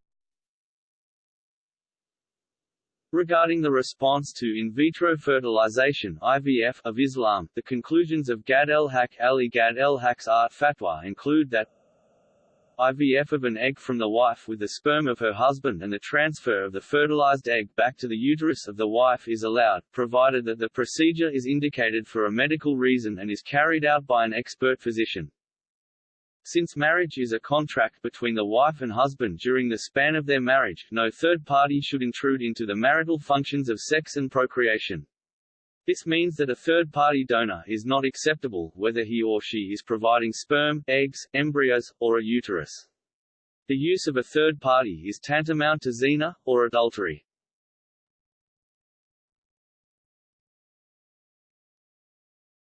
A: Regarding the response to in vitro fertilization (IVF) of Islam, the conclusions of Gad el-Haq Ali Gad el-Haq's art fatwa include that IVF of an egg from the wife with the sperm of her husband and the transfer of the fertilized egg back to the uterus of the wife is allowed, provided that the procedure is indicated for a medical reason and is carried out by an expert physician. Since marriage is a contract between the wife and husband during the span of their marriage, no third party should intrude into the marital functions of sex and procreation. This means that a third-party donor is not acceptable, whether he or she is providing sperm, eggs, embryos, or a uterus. The use of a third party is tantamount to zina, or adultery.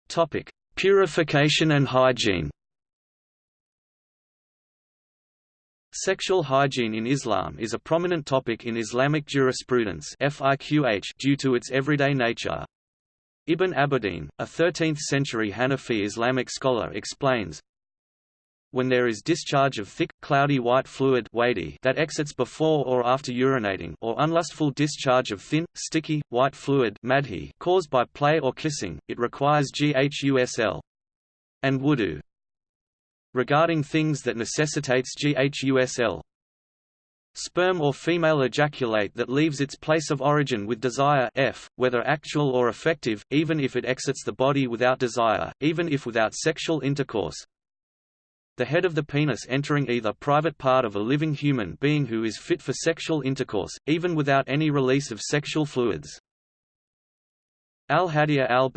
B: Topic. Purification and hygiene Sexual hygiene in Islam is a prominent topic in Islamic jurisprudence due to its everyday nature. Ibn Abidin, a 13th-century Hanafi Islamic scholar explains, when there is discharge of thick, cloudy white fluid that exits before or after urinating or unlustful discharge of thin, sticky, white fluid caused by play or kissing, it requires ghusl and wudu. Regarding things that necessitates ghusl, Sperm or female ejaculate that leaves its place of origin with desire f, whether actual or effective, even if it exits the body without desire, even if without sexual intercourse. The head of the penis entering either private part of a living human being who is fit for sexual intercourse, even without any release of sexual fluids. Al-Hadiya al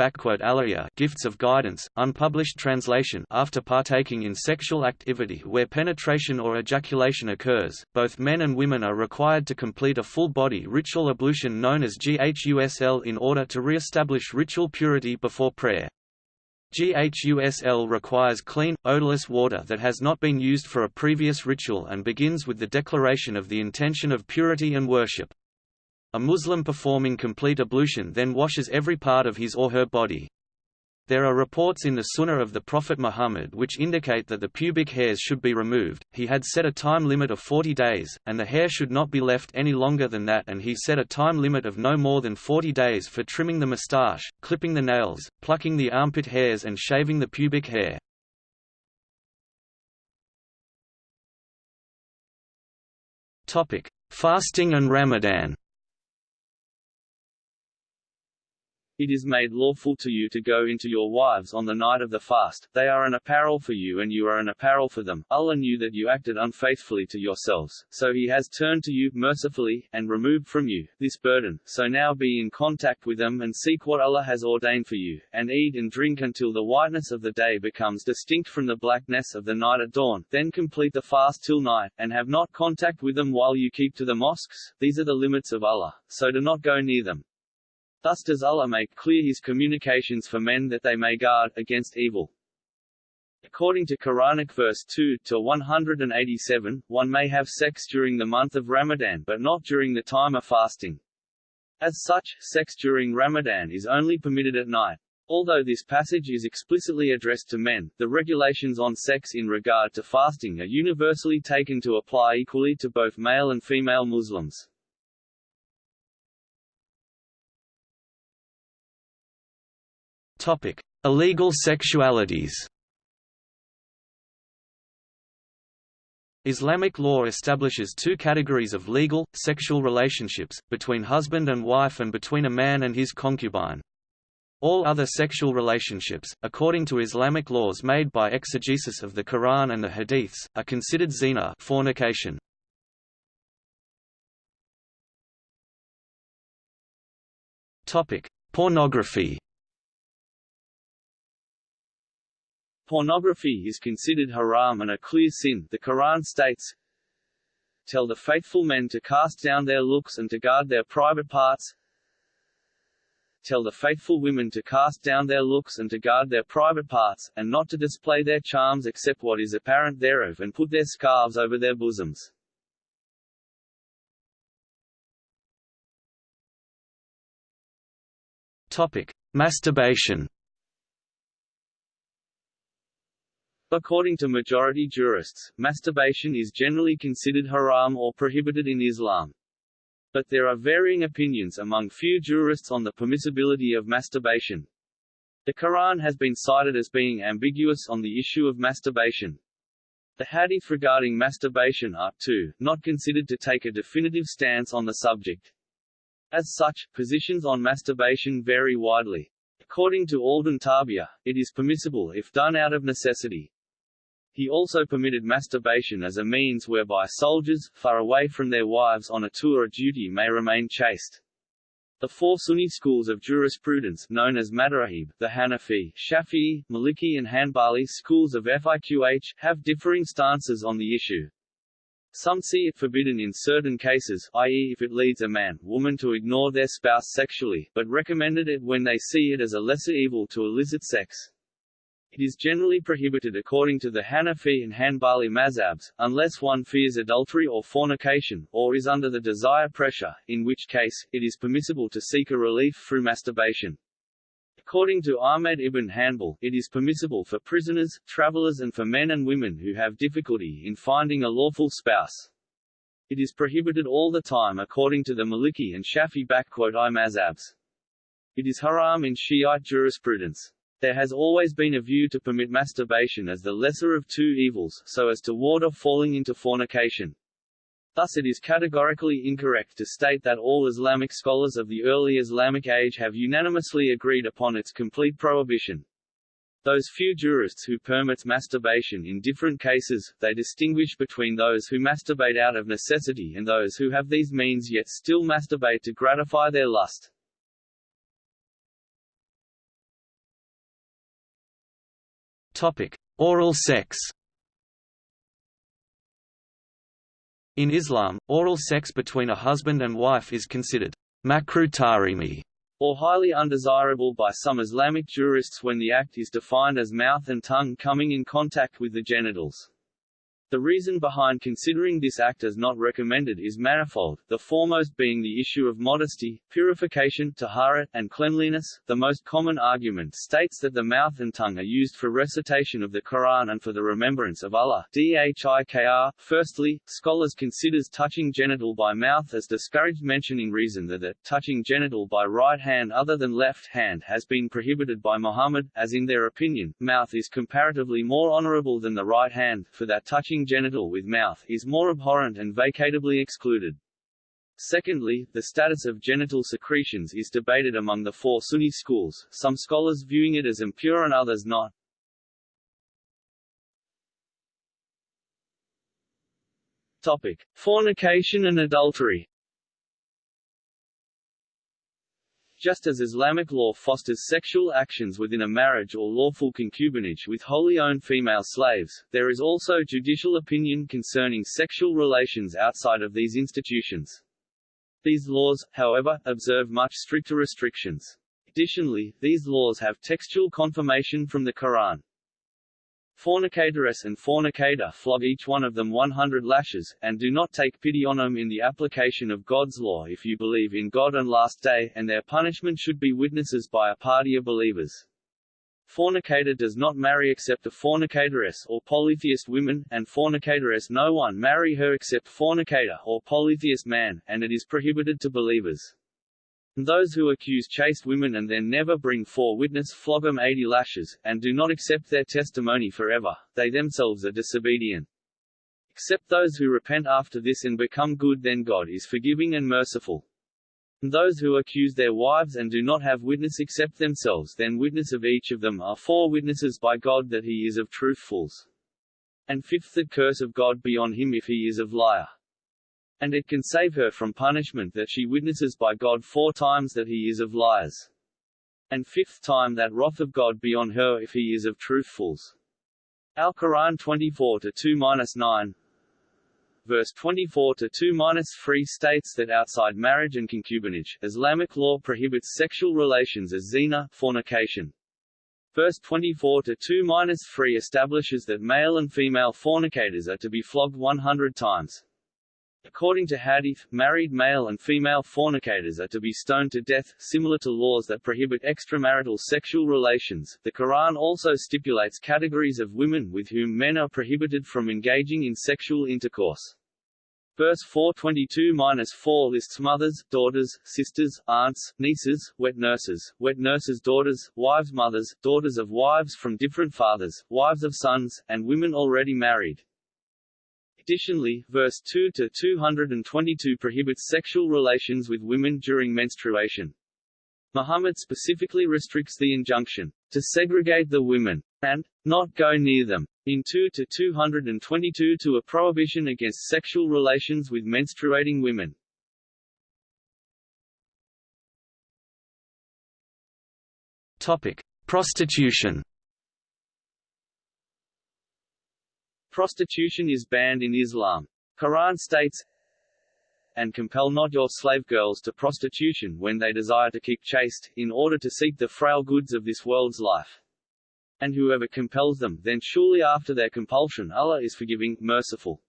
B: Gifts of Guidance, unpublished translation After partaking in sexual activity where penetration or ejaculation occurs, both men and women are required to complete a full-body ritual ablution known as Ghusl in order to re-establish ritual purity before prayer. Ghusl requires clean, odorless water that has not been used for a previous ritual and begins with the declaration of the intention of purity and worship. A Muslim performing complete ablution then washes every part of his or her body. There are reports in the Sunnah of the Prophet Muhammad which indicate that the pubic hairs should be removed. He had set a time limit of 40 days, and the hair should not be left any longer than that, and he set a time limit of no more than 40 days for trimming the moustache, clipping the nails, plucking the armpit hairs, and shaving the pubic hair. Topic: Fasting and Ramadan.
A: It is made lawful to you to go into your wives on the night of the fast, they are an apparel for you and you are an apparel for them. Allah knew that you acted unfaithfully to yourselves, so he has turned to you, mercifully, and removed from you, this burden, so now be in contact with them and seek what Allah has ordained for you, and eat and drink until the whiteness of the day becomes distinct from the blackness of the night at dawn, then complete the fast till night, and have not contact with them while you keep to the mosques, these are the limits of Allah, so do not go near them. Thus does Allah make clear his communications for men that they may guard against evil. According to Quranic verse 2 to 187, one may have sex during the month of Ramadan but not during the time of fasting. As such, sex during Ramadan is only permitted at night. Although this passage is explicitly addressed to men, the regulations on sex in regard to fasting are universally taken to apply equally to both male and female Muslims.
B: Topic: Illegal sexualities. Islamic law establishes two categories of legal, sexual relationships, between husband and wife and between a man and his concubine. All other sexual relationships, according to Islamic laws made by exegesis of the Quran and the Hadiths, are considered zina fornication. Pornography
A: Pornography is considered haram and a clear sin the Quran states, Tell the faithful men to cast down their looks and to guard their private parts. Tell the faithful women to cast down their looks and to guard their private parts, and not to display their charms except what is apparent thereof and put their scarves over their bosoms.
B: Topic. Masturbation
A: According to majority jurists, masturbation is generally considered haram or prohibited in Islam. But there are varying opinions among few jurists on the permissibility of masturbation. The Quran has been cited as being ambiguous on the issue of masturbation. The hadith regarding masturbation are, too, not considered to take a definitive stance on the subject. As such, positions on masturbation vary widely. According to Alden Tabia, it is permissible if done out of necessity. He also permitted masturbation as a means whereby soldiers, far away from their wives on a tour of duty may remain chaste. The four Sunni schools of jurisprudence known as Madhahib, the Hanafi, Shafi'i, Maliki and Hanbali schools of fiqh, have differing stances on the issue. Some see it forbidden in certain cases, i.e. if it leads a man, woman to ignore their spouse sexually, but recommended it when they see it as a lesser evil to elicit sex. It is generally prohibited according to the Hanafi and Hanbali mazhabs, unless one fears adultery or fornication, or is under the desire pressure, in which case, it is permissible to seek a relief through masturbation. According to Ahmed ibn Hanbal, it is permissible for prisoners, travelers and for men and women who have difficulty in finding a lawful spouse. It is prohibited all the time according to the Maliki and Shafi'i mazhabs. It is haram in Shiite jurisprudence. There has always been a view to permit masturbation as the lesser of two evils, so as to ward off falling into fornication. Thus it is categorically incorrect to state that all Islamic scholars of the early Islamic age have unanimously agreed upon its complete prohibition. Those few jurists who permit masturbation in different cases, they distinguish between those who masturbate out of necessity and those who have these means yet still masturbate to gratify their lust.
B: Topic: Oral sex. In Islam, oral sex between a husband and wife is considered makruh
A: or highly undesirable by some Islamic jurists when the act is defined as mouth and tongue coming in contact with the genitals. The reason behind considering this act as not recommended is manifold, the foremost being the issue of modesty, purification taharat, and cleanliness. The most common argument states that the mouth and tongue are used for recitation of the Quran and for the remembrance of Allah. Dhikr. Firstly, scholars considers touching genital by mouth as discouraged mentioning reason that touching genital by right hand other than left hand has been prohibited by Muhammad, as in their opinion, mouth is comparatively more honorable than the right hand, for that touching genital with mouth is more abhorrent and vacatably excluded. Secondly, the status of genital secretions is debated among the four Sunni schools, some scholars viewing it as impure and others not. Topic: Fornication and adultery. Just as Islamic law fosters sexual actions within a marriage or lawful concubinage with wholly owned female slaves, there is also judicial opinion concerning sexual relations outside of these institutions. These laws, however, observe much stricter restrictions. Additionally, these laws have textual confirmation from the Quran. Fornicatress and fornicator flog each one of them 100 lashes, and do not take pity on them in the application of God's law if you believe in God and last day, and their punishment should be witnesses by a party of believers. Fornicator does not marry except a fornicatoress or polytheist woman, and fornicatoress no one marry her except fornicator or polytheist man, and it is prohibited to believers. Those who accuse chaste women and then never bring four witness flog them eighty lashes, and do not accept their testimony forever, they themselves are disobedient. Except those who repent after this and become good then God is forgiving and merciful. And those who accuse their wives and do not have witness except themselves then witness of each of them are four witnesses by God that he is of truthfuls. And fifth the curse of God be on him if he is of liar. And it can save her from punishment that she witnesses by God four times that he is of liars. And fifth time that wrath of God be on her if he is of truthfuls. Al-Quran 24-2-9 Verse 24 to 2-3 states that outside marriage and concubinage, Islamic law prohibits sexual relations as zina, fornication. Verse 24 to 2-3 establishes that male and female fornicators are to be flogged 100 times. According to Hadith, married male and female fornicators are to be stoned to death, similar to laws that prohibit extramarital sexual relations. The Quran also stipulates categories of women with whom men are prohibited from engaging in sexual intercourse. Verse 422-4 lists mothers, daughters, sisters, aunts, nieces, wet nurses, wet nurses' daughters, wives' mothers, daughters of wives from different fathers, wives of sons, and women already married. Additionally, verse 2 to 222 prohibits sexual relations with women during menstruation. Muhammad specifically restricts the injunction to segregate the women and not go near them in 2 to 222 to a prohibition against sexual relations with menstruating women.
B: Topic: Prostitution.
A: Prostitution is banned in Islam. Quran states, and compel not your slave girls to prostitution when they desire to keep chaste, in order to seek the frail goods of this world's life. And whoever compels them, then surely after their compulsion Allah is forgiving, merciful.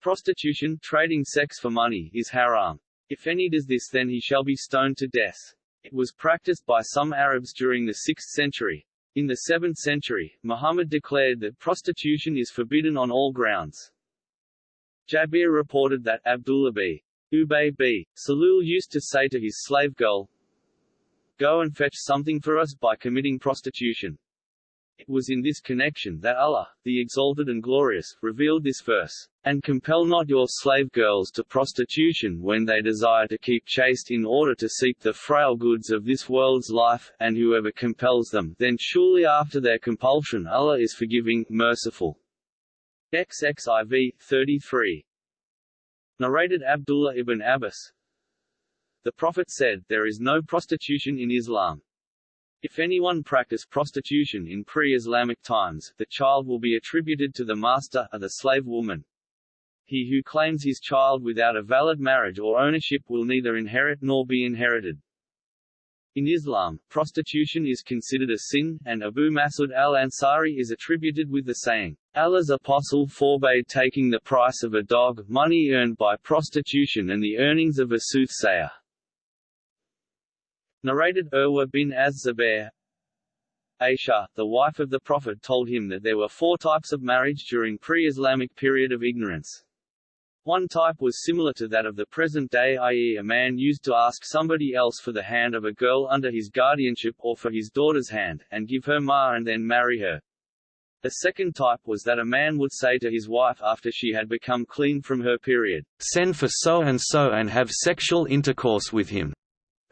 A: Prostitution, trading sex for money, is haram. If any does this then he shall be stoned to death. It was practiced by some Arabs during the 6th century, in the 7th century, Muhammad declared that prostitution is forbidden on all grounds. Jabir reported that Abdullah b. Ubay b. Salul used to say to his slave girl, Go and fetch something for us by committing prostitution. It was in this connection that Allah, the Exalted and Glorious, revealed this verse, And compel not your slave girls to prostitution when they desire to keep chaste in order to seek the frail goods of this world's life, and whoever compels them, then surely after their compulsion Allah is forgiving, merciful. XXIV 33 Narrated Abdullah ibn Abbas The Prophet said, There is no prostitution in Islam. If anyone practice prostitution in pre-Islamic times, the child will be attributed to the master, or the slave woman. He who claims his child without a valid marriage or ownership will neither inherit nor be inherited. In Islam, prostitution is considered a sin, and Abu Masud al-Ansari is attributed with the saying, Allah's apostle forbade taking the price of a dog, money earned by prostitution and the earnings of a soothsayer. Narrated Urwa bin az-Zubair Aisha, the wife of the Prophet told him that there were four types of marriage during pre-Islamic period of ignorance. One type was similar to that of the present day i.e. a man used to ask somebody else for the hand of a girl under his guardianship or for his daughter's hand, and give her ma and then marry her. The second type was that a man would say to his wife after she had become clean from her period,
B: "'Send for so-and-so and have sexual intercourse with him'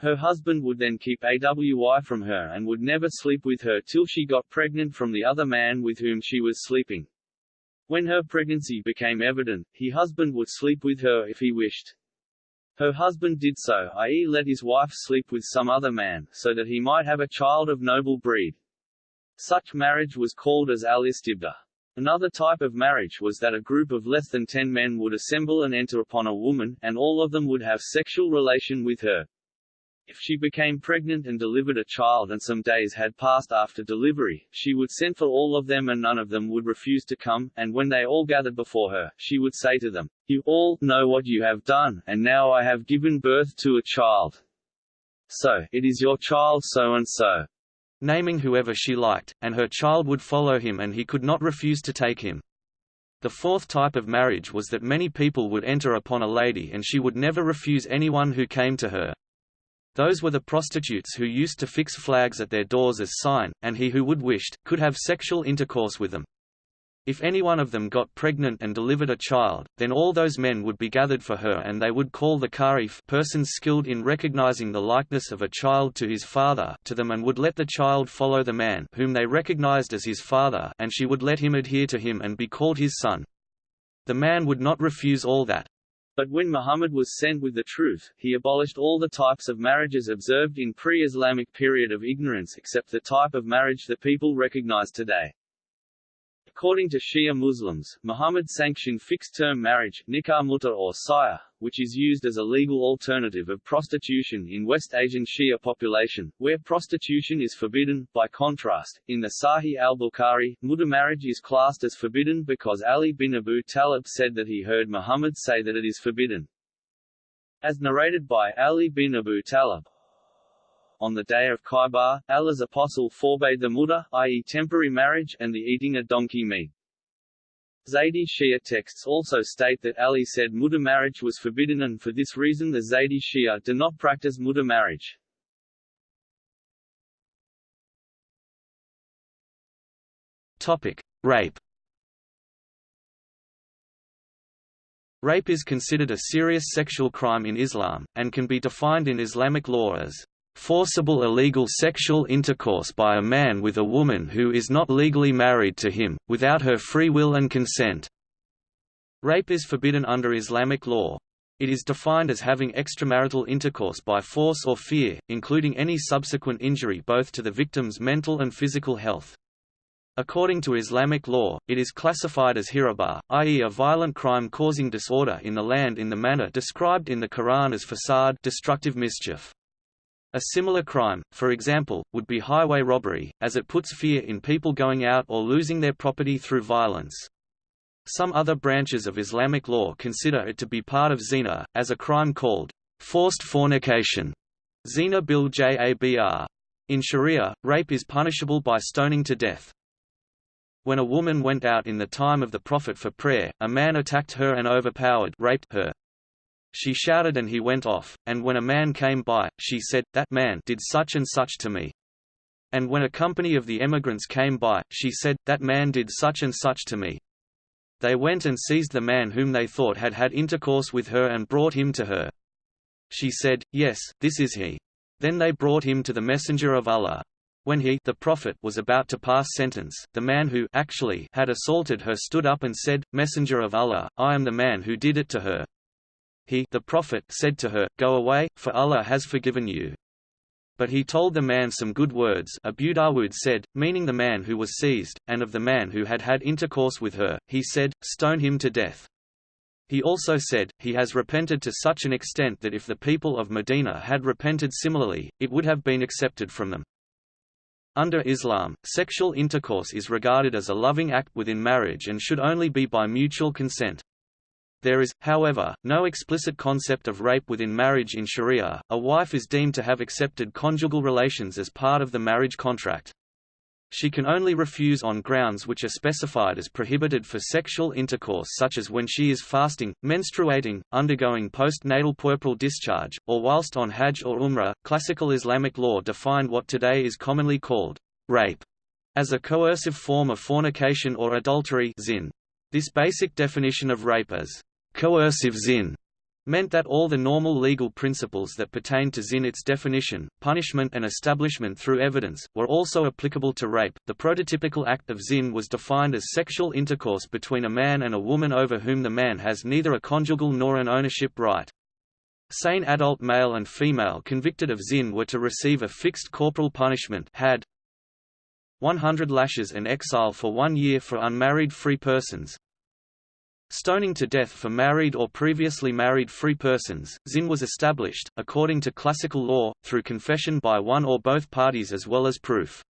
A: Her husband would then keep AWI from her and would never sleep with her till she got pregnant from the other man with whom she was sleeping. When her pregnancy became evident, he husband would sleep with her if he wished. Her husband did so i.e. let his wife sleep with some other man, so that he might have a child of noble breed. Such marriage was called as al-istibda. Another type of marriage was that a group of less than ten men would assemble and enter upon a woman, and all of them would have sexual relation with her. If she became pregnant and delivered a child and some days had passed after delivery, she would send for all of them and none of them would refuse to come, and when they all gathered before her, she would say to them, You all know what you have done, and now I have given birth to a child. So, it is your child so and so
B: naming whoever she liked, and her child would follow him and he could not refuse to take him. The fourth type of marriage was that many people would enter upon a lady and she would never refuse anyone who came to her. Those were the prostitutes who used to fix flags at their doors as sign, and he who would wished, could have sexual intercourse with them. If any one of them got pregnant and delivered a child, then all those men would be gathered for her and they would call the karif persons skilled in recognizing the likeness of a child to his father to them and would let the child follow the man whom they recognized as his father and she would let him adhere to him and be called his son. The man would not refuse all that.
A: But when Muhammad was sent with the truth, he abolished all the types of marriages observed in pre-Islamic period of ignorance except the type of marriage that people recognize today. According to Shia Muslims, Muhammad sanctioned fixed-term marriage nikah muta or saya, which is used as a legal alternative of prostitution in West Asian Shia population, where prostitution is forbidden. By contrast, in the Sahih al-Bukhari, muta marriage is classed as forbidden because Ali bin Abu Talib said that he heard Muhammad say that it is forbidden. As narrated by Ali bin Abu Talib, on the day of Khaybar, Allah's apostle forbade the muta, i.e. temporary marriage, and the eating of donkey meat. Zaydi Shia texts also state that Ali said muta marriage was forbidden and for this reason the Zaydi Shia do not practice muta marriage.
B: Topic: Rape. Rape is considered a serious sexual crime in Islam, and can be defined in Islamic law as forcible illegal sexual intercourse by a man with a woman who is not legally married to him, without her free will and consent. Rape is forbidden under Islamic law. It is defined as having extramarital intercourse by force or fear, including any subsequent injury both to the victim's mental and physical health. According to Islamic law, it is classified as hirabah, i.e. a violent crime causing disorder in the land in the manner described in the Quran as fasad destructive mischief. A similar crime, for example, would be highway robbery, as it puts fear in people going out or losing their property through violence. Some other branches of Islamic law consider it to be part of zina, as a crime called forced fornication. Zina bil Jabr. In Sharia, rape is punishable by stoning to death. When a woman went out in the time of the Prophet for prayer, a man attacked her and overpowered raped her. She shouted and he went off, and when a man came by, she said, that man did such and such to me. And when a company of the emigrants came by, she said, that man did such and such to me. They went and seized the man whom they thought had had intercourse with her and brought him to her. She said, Yes, this is he. Then they brought him to the messenger of Allah. When he the prophet was about to pass sentence, the man who actually had assaulted her stood up and said, Messenger of Allah, I am the man who did it to her. He the prophet said to her, Go away, for Allah has forgiven you. But he told the man some good words Abu Dawood said, meaning the man who was seized, and of the man who had had intercourse with her, he said, Stone him to death. He also said, He has repented to such an extent that if the people of Medina had repented similarly, it would have been accepted from them. Under Islam, sexual intercourse is regarded as a loving act within marriage and should only be by mutual consent. There is, however, no explicit concept of rape within marriage in Sharia. A wife is deemed to have accepted conjugal relations as part of the marriage contract. She can only refuse on grounds which are specified as prohibited for sexual intercourse such as when she is fasting, menstruating, undergoing postnatal puerperal discharge, or whilst on Hajj or Umrah. Classical Islamic law defined what today is commonly called rape as a coercive form of fornication or adultery zin. This basic definition of rape as coercive zin meant that all the normal legal principles that pertain to zin its definition, punishment and establishment through evidence, were also applicable to rape. The prototypical act of zin was defined as sexual intercourse between a man and a woman over whom the man has neither a conjugal nor an ownership right. Sane adult male and female convicted of zin were to receive a fixed corporal punishment had 100 lashes and exile for one year for unmarried free persons. Stoning to death for married or previously married free persons, zin was established, according to classical law, through confession by one or both parties as well as proof.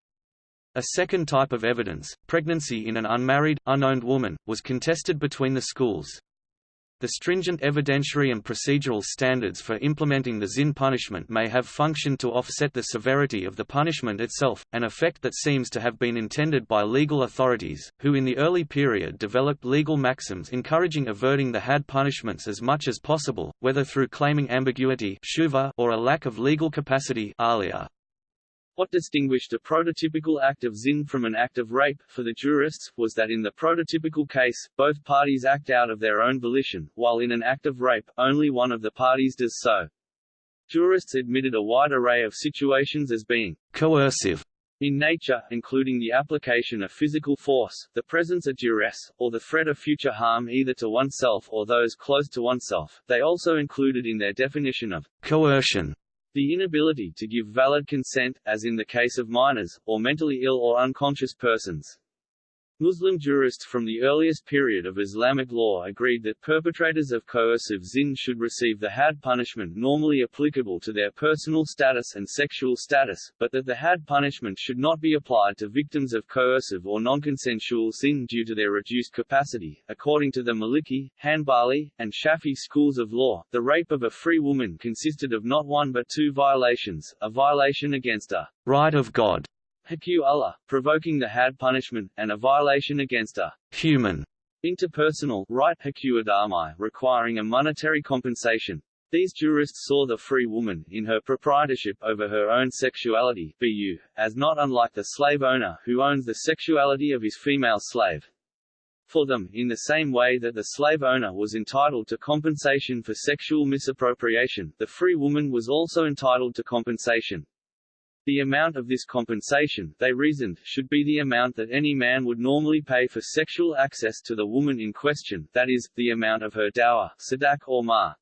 B: A second type of evidence, pregnancy in an unmarried, unowned woman, was contested between the schools. The stringent evidentiary and procedural standards for implementing the ZIN punishment may have functioned to offset the severity of the punishment itself, an effect that seems to have been intended by legal authorities, who in the early period developed legal maxims encouraging averting the had punishments as much as possible, whether through claiming ambiguity or a lack of legal capacity alia.
A: What distinguished a prototypical act of zin from an act of rape, for the jurists, was that in the prototypical case, both parties act out of their own volition, while in an act of rape, only one of the parties does so. Jurists admitted a wide array of situations as being
B: coercive
A: in nature, including the application of physical force, the presence of duress, or the threat of future harm either to oneself or those close to oneself. They also included in their definition of coercion the inability to give valid consent, as in the case of minors, or mentally ill or unconscious persons. Muslim jurists from the earliest period of Islamic law agreed that perpetrators of coercive zin should receive the hadd punishment normally applicable to their personal status and sexual status, but that the hadd punishment should not be applied to victims of coercive or non-consensual zin due to their reduced capacity. According to the Maliki, Hanbali, and Shafi'i schools of law, the rape of a free woman consisted of not one but two violations, a violation against a right of God haqq Allah, provoking the hadd punishment, and a violation against a human interpersonal right requiring a monetary compensation. These jurists saw the free woman, in her proprietorship over her own sexuality BU, as not unlike the slave owner who owns the sexuality of his female slave. For them, in the same way that the slave owner was entitled to compensation for sexual misappropriation, the free woman was also entitled to compensation. The amount of this compensation, they reasoned, should be the amount that any man would normally pay for sexual access to the woman in question, that is, the amount of her dower, sadaq or mahr.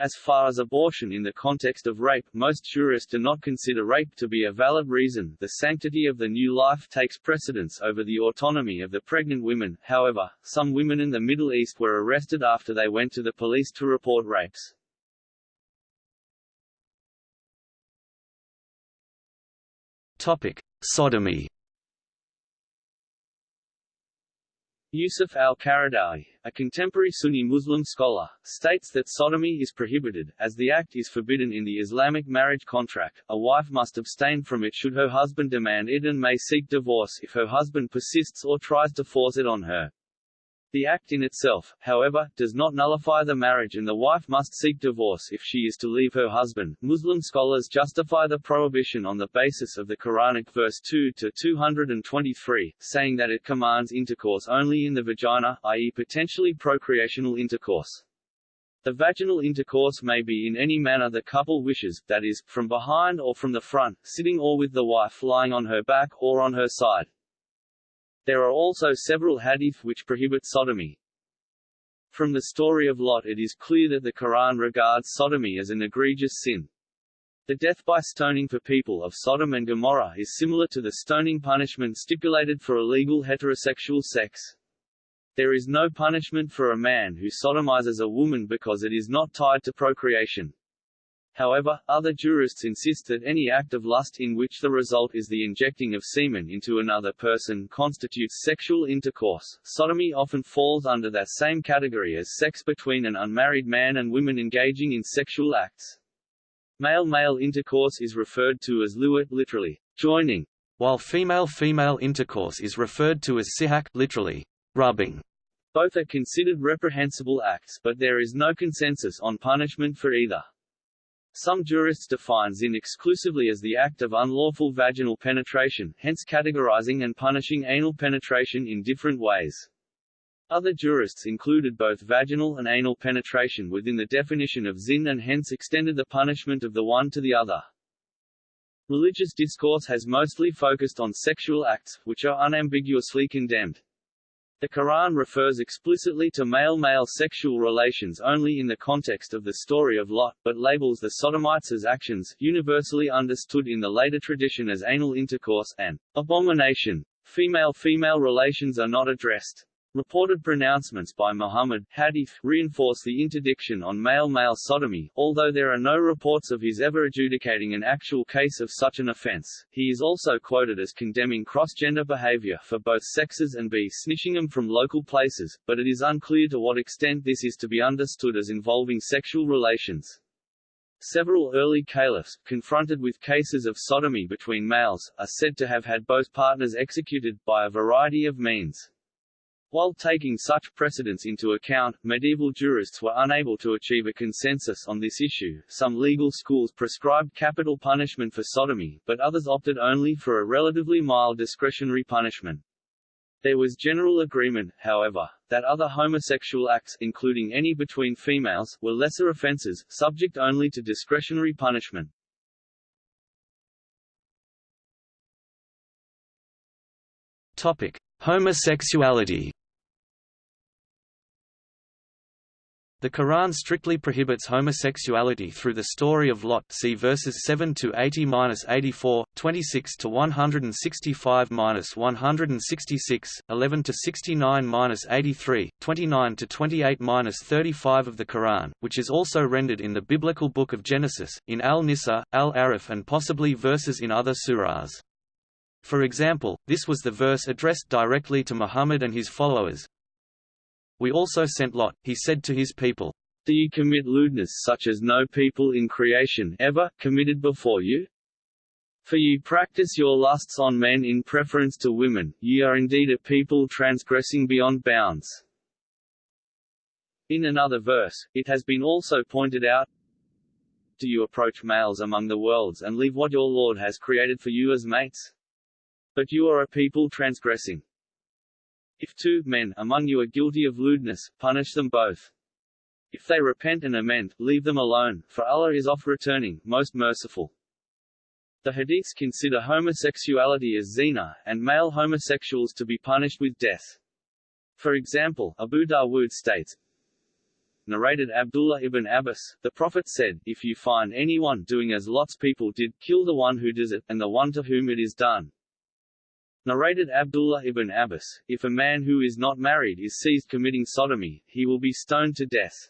A: As far as abortion in the context of rape, most jurists do not consider rape to be a valid reason the sanctity of the new life takes precedence over the autonomy of the pregnant women, however, some women in the Middle East were arrested after they went to the police to report rapes.
B: Topic: Sodomy.
A: Yusuf al-Qaradawi, a contemporary Sunni Muslim scholar, states that sodomy is prohibited, as the act is forbidden in the Islamic marriage contract. A wife must abstain from it should her husband demand it and may seek divorce if her husband persists or tries to force it on her. The act in itself, however, does not nullify the marriage and the wife must seek divorce if she is to leave her husband. Muslim scholars justify the prohibition on the basis of the Quranic verse 2 to 223, saying that it commands intercourse only in the vagina, i.e. potentially procreational intercourse. The vaginal intercourse may be in any manner the couple wishes, that is, from behind or from the front, sitting or with the wife lying on her back or on her side. There are also several hadith which prohibit sodomy. From the story of Lot it is clear that the Quran regards sodomy as an egregious sin. The death by stoning for people of Sodom and Gomorrah is similar to the stoning punishment stipulated for illegal heterosexual sex. There is no punishment for a man who sodomizes a woman because it is not tied to procreation. However, other jurists insist that any act of lust in which the result is the injecting of semen into another person constitutes sexual intercourse. Sodomy often falls under that same category as sex between an unmarried man and women engaging in sexual acts. Male-male intercourse is referred to as luwat literally, joining,
B: while female-female intercourse is referred to as sihak literally, rubbing.
A: Both are considered reprehensible acts, but there is no consensus on punishment for either. Some jurists define zin exclusively as the act of unlawful vaginal penetration, hence categorizing and punishing anal penetration in different ways. Other jurists included both vaginal and anal penetration within the definition of zin and hence extended the punishment of the one to the other. Religious discourse has mostly focused on sexual acts, which are unambiguously condemned. The Quran refers explicitly to male-male sexual relations only in the context of the story of Lot, but labels the sodomites as actions, universally understood in the later tradition as anal intercourse, and abomination. Female-female relations are not addressed. Reported pronouncements by Muhammad hadith reinforce the interdiction on male-male sodomy, although there are no reports of his ever adjudicating an actual case of such an offense. He is also quoted as condemning cross-gender behavior for both sexes and b snitching them from local places, but it is unclear to what extent this is to be understood as involving sexual relations. Several early caliphs, confronted with cases of sodomy between males, are said to have had both partners executed, by a variety of means. While taking such precedents into account, medieval jurists were unable to achieve a consensus on this issue. Some legal schools prescribed capital punishment for sodomy, but others opted only for a relatively mild discretionary punishment. There was general agreement, however, that other homosexual acts, including any between females, were lesser offences, subject only to discretionary punishment.
B: Topic: Homosexuality. The Quran strictly prohibits homosexuality through the story of Lot see verses 7 to 80-84, 26 to 165-166, 11 to 69-83, 29 to 28-35 of the Quran, which is also rendered in the biblical book of Genesis, in Al-Nisa, Al-Araf and possibly verses in other surahs. For example, this was the verse addressed directly to Muhammad and his followers, we also sent Lot, he said to his people, Do you commit lewdness such as no people in creation ever committed before you? For you practice your lusts on men in preference to women, ye are indeed a people transgressing beyond bounds. In another verse, it has been also pointed out, Do you approach males among the worlds and leave what your Lord has created for you as mates? But you are a people transgressing. If two men among you are guilty of lewdness, punish them both. If they repent and amend, leave them alone, for Allah is oft returning, most merciful. The hadiths consider homosexuality as zina, and male homosexuals to be punished with death. For example, Abu Dawood states, Narrated Abdullah ibn Abbas, the Prophet said, If you find anyone doing as Lot's people did, kill the one who does it, and the one to whom it is done. Narrated Abdullah ibn Abbas, if a man who is not married is seized committing sodomy, he will be stoned to death.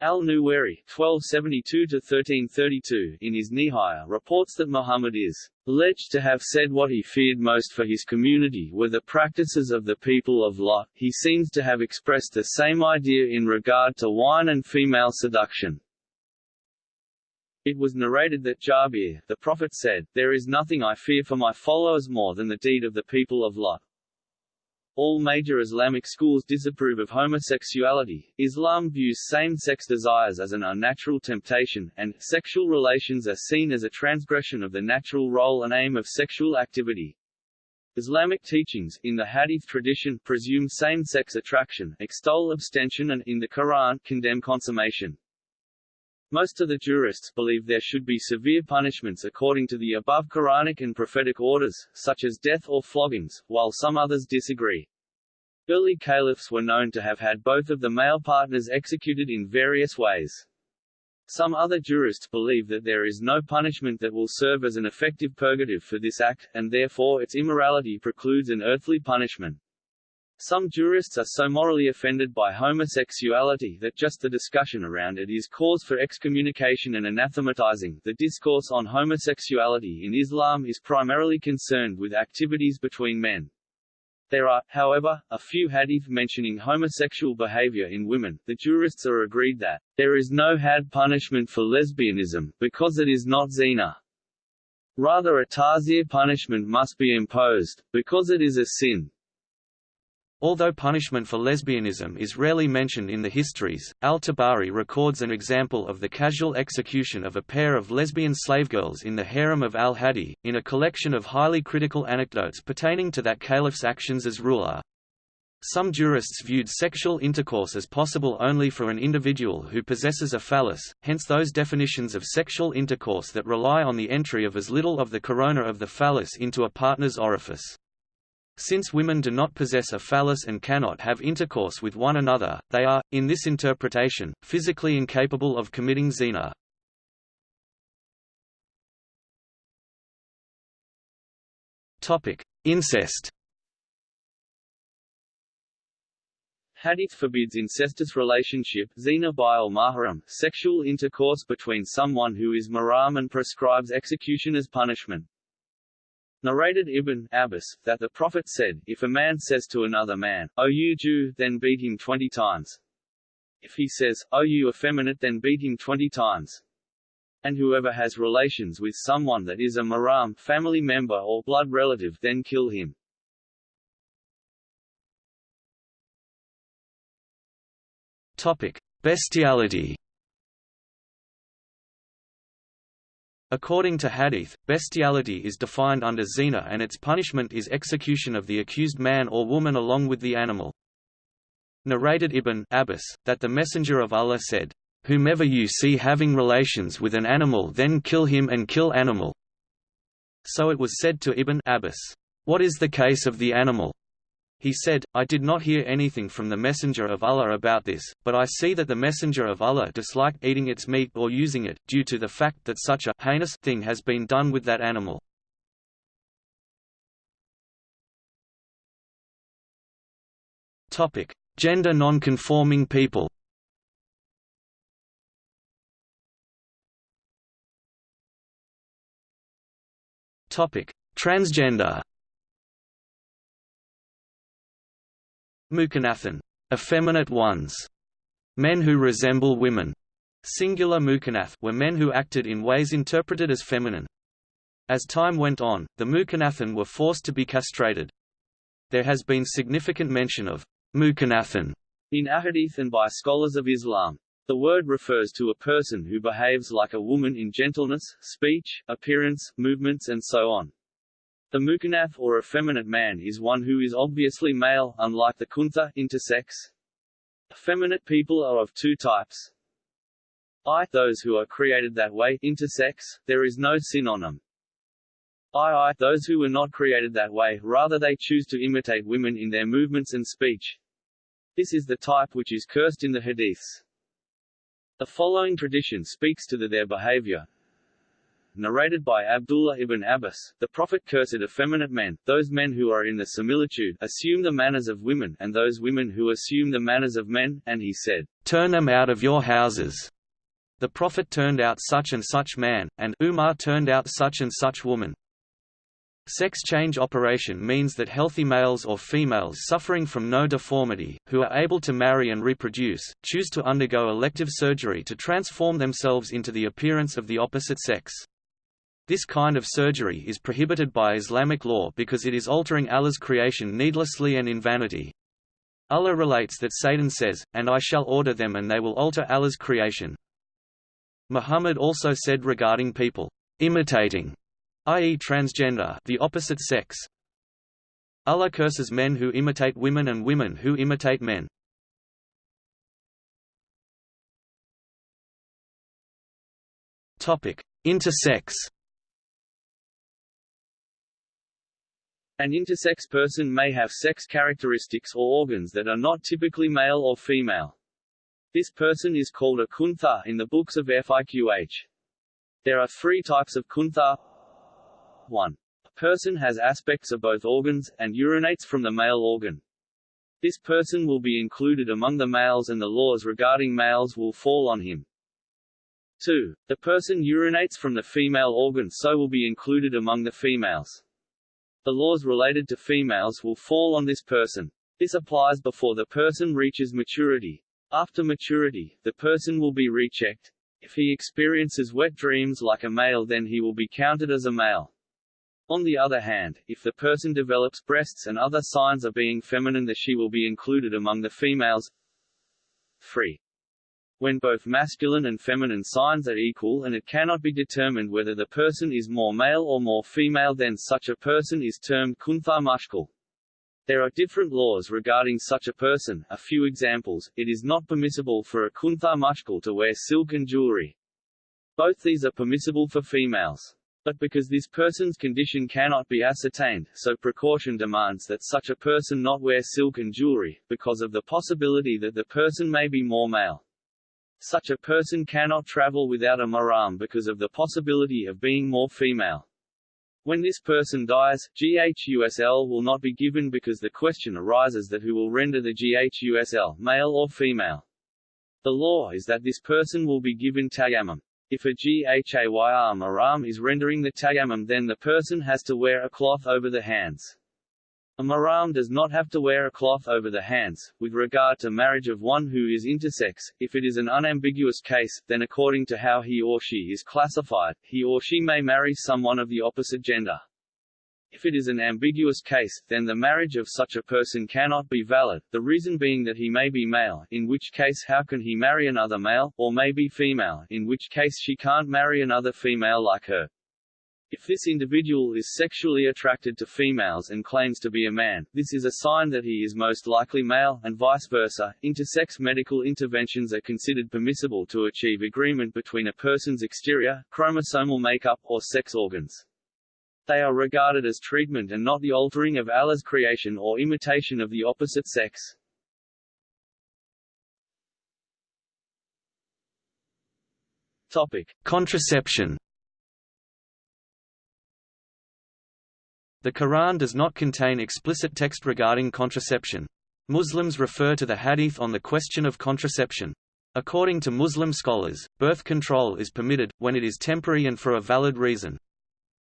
B: Al-Nuwairi (1272–1332) in his Nihaya reports that Muhammad is alleged to have said what he feared most for his community were the practices of the people of Lot. He seems to have expressed the same idea in regard to wine and female seduction. It was narrated that Jabir, the Prophet said, There is nothing I fear for my followers more than the deed of the people of Lot. All major Islamic schools disapprove of homosexuality. Islam views same-sex desires as an unnatural temptation, and sexual relations are seen as a transgression of the natural role and aim of sexual activity. Islamic teachings, in the Hadith tradition, presume same-sex attraction, extol abstention and, in the Quran, condemn consummation. Most of the jurists believe there should be severe punishments according to the above Quranic and prophetic orders, such as death or floggings, while some others disagree. Early caliphs were known to have had both of the male partners executed in various ways. Some other jurists believe that there is no punishment that will serve as an effective purgative for this act, and therefore its immorality precludes an earthly punishment. Some jurists are so morally offended by homosexuality that just the discussion around it is cause for excommunication and anathematizing. The discourse on homosexuality in Islam is primarily concerned with activities between men. There are, however, a few hadith mentioning homosexual behavior in women. The jurists are agreed that there is no hadd punishment for lesbianism, because it is not zina. Rather a ta'zir punishment must be imposed, because it is a sin. Although punishment for lesbianism is rarely mentioned in the histories, al-Tabari records an example of the casual execution of a pair of lesbian slavegirls in the harem of al-Hadi, in a collection of highly critical anecdotes pertaining to that caliph's actions as ruler. Some jurists viewed sexual intercourse as possible only for an individual who possesses a phallus, hence those definitions of sexual intercourse that rely on the entry of as little of the corona of the phallus into a partner's orifice. Since women do not possess a phallus and cannot have intercourse with one another, they are, in this interpretation, physically incapable of committing zina. Incest
A: Hadith forbids incestuous relationship zina bil mahram, sexual intercourse between someone who is mahram and prescribes execution as punishment. Narrated Ibn Abbas, that the Prophet said, If a man says to another man, O you Jew, then beat him twenty times. If he says, O you effeminate then beat him twenty times. And whoever has relations with someone that is a mahram family member or blood relative then kill him.
B: Topic: Bestiality. According to Hadith, bestiality is defined under zina and its punishment is execution of the accused man or woman along with the animal. Narrated Ibn Abbas, that the Messenger of Allah said, Whomever you see having relations with an animal then kill him and kill animal. So it was said to Ibn Abbas, What is the case of the animal? He said, I did not hear anything from the Messenger of Allah about this, but I see that the Messenger of Allah disliked eating its meat or using it, due to the fact that such a heinous thing has been done with that animal. Gender non-conforming people Transgender Mukhannathun, effeminate ones, men who resemble women, singular mukhannath were men who acted in ways interpreted as feminine. As time went on, the mukhannathun were forced to be castrated. There has been significant mention of mukhannathun
A: in ahadith and by scholars of Islam. The word refers to a person who behaves like a woman in gentleness, speech, appearance, movements and so on. The mukhannath or effeminate man is one who is obviously male, unlike the khuntha intersex. Effeminate people are of two types. I those who are created that way intersex, there is no sin on them. I I those who were not created that way, rather they choose to imitate women in their movements and speech. This is the type which is cursed in the hadiths. The following tradition speaks to the, their behavior narrated by Abdullah ibn Abbas, the Prophet cursed effeminate men, those men who are in the similitude assume the manners of women and those women who assume the manners of men, and he said,
B: Turn them out of your houses. The Prophet turned out such and such man, and Umar turned out such and such woman. Sex change operation means that healthy males or females suffering from no deformity, who are able to marry and reproduce, choose to undergo elective surgery to transform themselves into the appearance of the opposite sex. This kind of surgery is prohibited by Islamic law because it is altering Allah's creation needlessly and in vanity. Allah relates that Satan says, And I shall order them and they will alter Allah's creation. Muhammad also said regarding people, imitating, i.e. transgender the opposite sex. Allah curses men who imitate women and women who imitate men. Intersex
A: An intersex person may have sex characteristics or organs that are not typically male or female. This person is called a khuntha in the books of FIQH. There are three types of khuntha. 1. A person has aspects of both organs, and urinates from the male organ. This person will be included among the males and the laws regarding males will fall on him. 2. The person urinates from the female organ so will be included among the females. The laws related to females will fall on this person. This applies before the person reaches maturity. After maturity, the person will be rechecked. If he experiences wet dreams like a male then he will be counted as a male. On the other hand, if the person develops breasts and other signs of being feminine the she will be included among the females. 3. When both masculine and feminine signs are equal and it cannot be determined whether the person is more male or more female then such a person is termed khuntha mushkil. There are different laws regarding such a person, a few examples, it is not permissible for a khuntha mushkil to wear silk and jewelry. Both these are permissible for females. But because this person's condition cannot be ascertained, so precaution demands that such a person not wear silk and jewelry, because of the possibility that the person may be more male. Such a person cannot travel without a mahram because of the possibility of being more female. When this person dies, GHUSL will not be given because the question arises that who will render the GHUSL, male or female. The law is that this person will be given tayammum. If a GHAYR mahram is rendering the tayammum then the person has to wear a cloth over the hands. A mahram does not have to wear a cloth over the hands. With regard to marriage of one who is intersex, if it is an unambiguous case, then according to how he or she is classified, he or she may marry someone of the opposite gender. If it is an ambiguous case, then the marriage of such a person cannot be valid, the reason being that he may be male, in which case how can he marry another male, or may be female, in which case she can't marry another female like her. If this individual is sexually attracted to females and claims to be a man, this is a sign that he is most likely male, and vice versa. Intersex medical interventions are considered permissible to achieve agreement between a person's exterior, chromosomal makeup, or sex organs. They are regarded as treatment and not the altering of Allah's creation or imitation of the opposite sex. Topic:
B: Contraception The Quran does not contain explicit text regarding contraception. Muslims refer to the hadith on the question of contraception. According to Muslim scholars, birth control is permitted, when it is temporary and for a valid reason.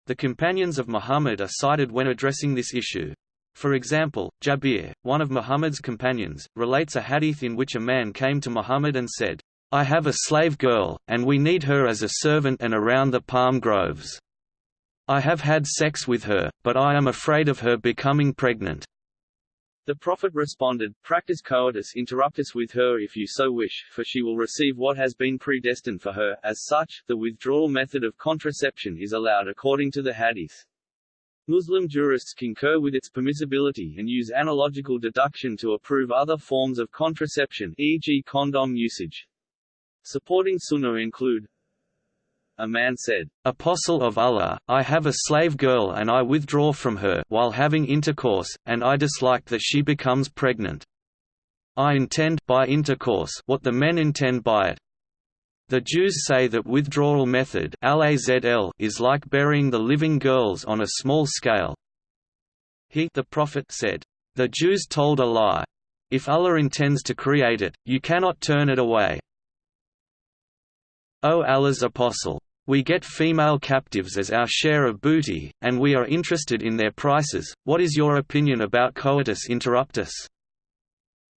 B: The companions of Muhammad are cited when addressing this issue. For example, Jabir, one of Muhammad's companions, relates a hadith in which a man came to Muhammad and said, I have a slave girl, and we need her as a servant and around the palm groves. I have had sex with her, but I am afraid of her becoming pregnant.
A: The Prophet responded, Practice coitus interruptus with her if you so wish, for she will receive what has been predestined for her. As such, the withdrawal method of contraception is allowed according to the Hadith. Muslim jurists concur with its permissibility and use analogical deduction to approve other forms of contraception e.g. condom usage. Supporting sunnah include a man said,
B: Apostle of Allah, I have a slave girl and I withdraw from her while having intercourse, and I dislike that she becomes pregnant. I intend by intercourse what the men intend by it. The Jews say that withdrawal method is like burying the living girls on a small scale. He the Prophet said, The Jews told a lie. If Allah intends to create it, you cannot turn it away. O Allah's Apostle! We get female captives as our share of booty, and we are interested in their prices. What is your opinion about coitus interruptus?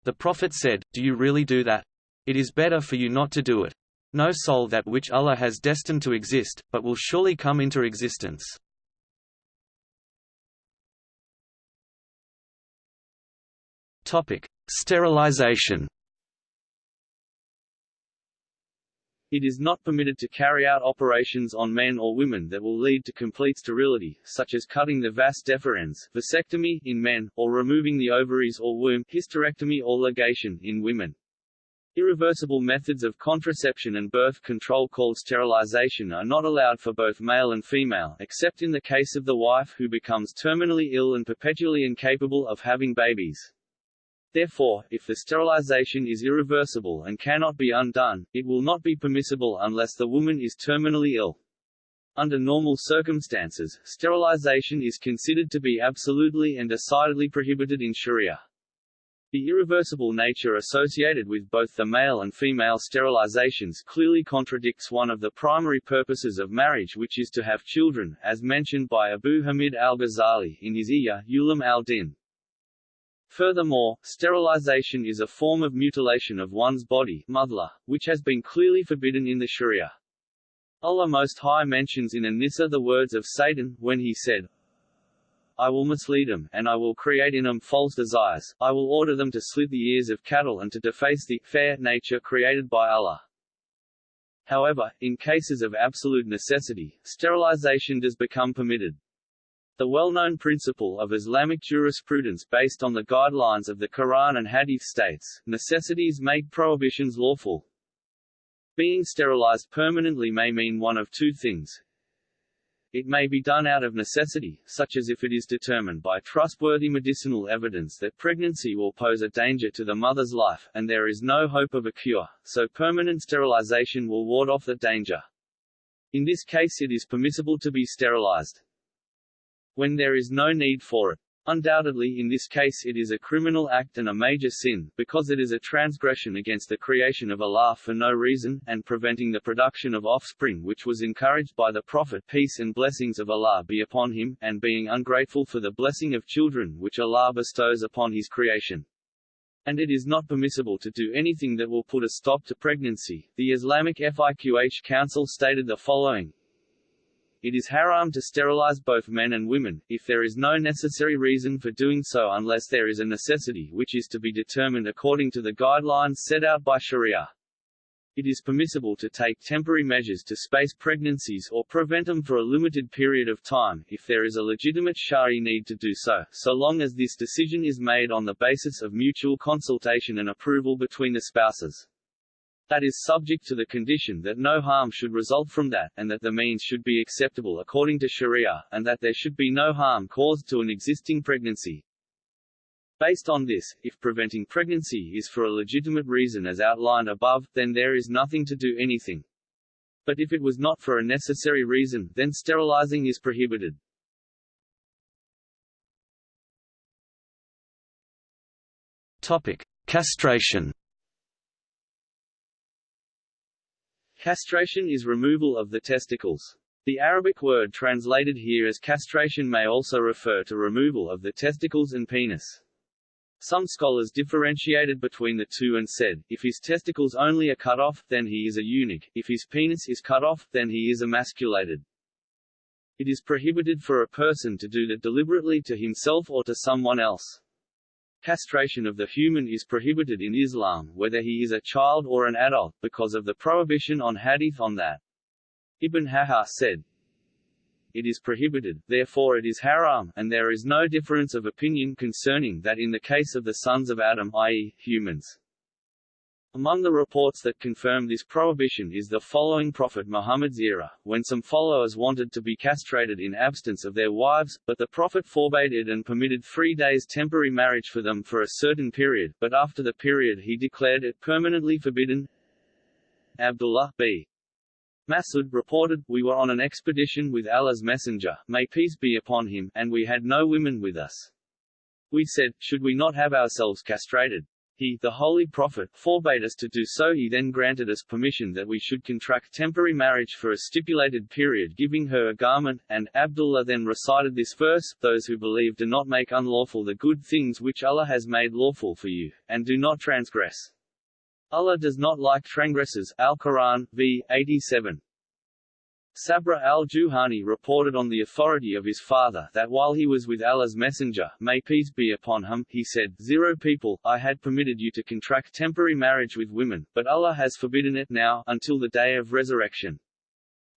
B: The Prophet said, Do you really do that? It is better for you not to do it. No soul that which Allah has destined to exist, but will surely come into existence. Sterilization
A: It is not permitted to carry out operations on men or women that will lead to complete sterility, such as cutting the vas deferens vasectomy in men, or removing the ovaries or womb hysterectomy or ligation in women. Irreversible methods of contraception and birth control called sterilization are not allowed for both male and female except in the case of the wife who becomes terminally ill and perpetually incapable of having babies. Therefore, if the sterilization is irreversible and cannot be undone, it will not be permissible unless the woman is terminally ill. Under normal circumstances, sterilization is considered to be absolutely and decidedly prohibited in Sharia. The irreversible nature associated with both the male and female sterilizations clearly contradicts one of the primary purposes of marriage which is to have children, as mentioned by Abu Hamid al-Ghazali in his Ihya Ulum al-Din. Furthermore, sterilization is a form of mutilation of one's body mudla, which has been clearly forbidden in the Sharia. Allah Most High mentions in An-Nisa the words of Satan, when he said, I will mislead them, and I will create in them false desires, I will order them to slit the ears of cattle and to deface the fair nature created by Allah. However, in cases of absolute necessity, sterilization does become permitted. The well-known principle of Islamic jurisprudence based on the guidelines of the Quran and Hadith states, necessities make prohibitions lawful. Being sterilized permanently may mean one of two things. It may be done out of necessity, such as if it is determined by trustworthy medicinal evidence that pregnancy will pose a danger to the mother's life, and there is no hope of a cure, so permanent sterilization will ward off the danger. In this case it is permissible to be sterilized when there is no need for it. Undoubtedly in this case it is a criminal act and a major sin, because it is a transgression against the creation of Allah for no reason, and preventing the production of offspring which was encouraged by the Prophet peace and blessings of Allah be upon him, and being ungrateful for the blessing of children which Allah bestows upon his creation. And it is not permissible to do anything that will put a stop to pregnancy. The Islamic Fiqh Council stated the following, it is haram to sterilize both men and women, if there is no necessary reason for doing so unless there is a necessity which is to be determined according to the guidelines set out by Sharia. It is permissible to take temporary measures to space pregnancies or prevent them for a limited period of time, if there is a legitimate shari need to do so, so long as this decision is made on the basis of mutual consultation and approval between the spouses that is subject to the condition that no harm should result from that, and that the means should be acceptable according to Sharia, and that there should be no harm caused to an existing pregnancy. Based on this, if preventing pregnancy is for a legitimate reason as outlined above, then there is nothing to do anything. But if it was not for a necessary reason, then sterilizing is prohibited.
B: Topic: Castration.
A: Castration is removal of the testicles. The Arabic word translated here as castration may also refer to removal of the testicles and penis. Some scholars differentiated between the two and said, if his testicles only are cut off, then he is a eunuch, if his penis is cut off, then he is emasculated. It is prohibited for a person to do that deliberately to himself or to someone else. Castration of the human is prohibited in Islam, whether he is a child or an adult, because of the prohibition on hadith on that. Ibn Hajar said, It is prohibited, therefore it is haram, and there is no difference of opinion concerning that in the case of the sons of Adam i.e., humans. Among the reports that confirm this prohibition is the following Prophet Muhammad's era, when some followers wanted to be castrated in absence of their wives, but the Prophet forbade it and permitted three days temporary marriage for them for a certain period, but after the period he declared it permanently forbidden. Abdullah b. Masud reported, We were on an expedition with Allah's Messenger, may peace be upon him, and we had no women with us. We said, Should we not have ourselves castrated? He, the Holy Prophet, forbade us to do so he then granted us permission that we should contract temporary marriage for a stipulated period giving her a garment, and, Abdullah then recited this verse, Those who believe do not make unlawful the good things which Allah has made lawful for you, and do not transgress. Allah does not like transgressors Al-Quran, v. 87. Sabra al-Juhani reported on the authority of his father that while he was with Allah's messenger, may peace be upon him, he said, Zero people, I had permitted you to contract temporary marriage with women, but Allah has forbidden it now, until the day of resurrection.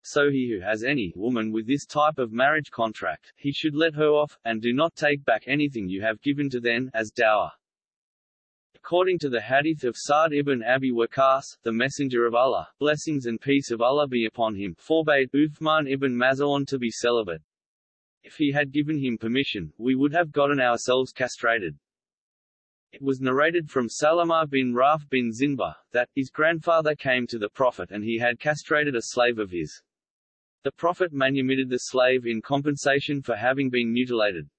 A: So he who has any woman with this type of marriage contract, he should let her off, and do not take back anything you have given to them, as dower. According to the hadith of Sa'd ibn Abi Waqqas, the Messenger of Allah, blessings and peace of Allah be upon him, forbade Uthman ibn Maz'un to be celibate. If he had given him permission, we would have gotten ourselves castrated. It was narrated from Salama bin Raf bin Zinba, that, his grandfather came to the Prophet and he had castrated a slave of his. The Prophet manumitted the slave in compensation for having been mutilated.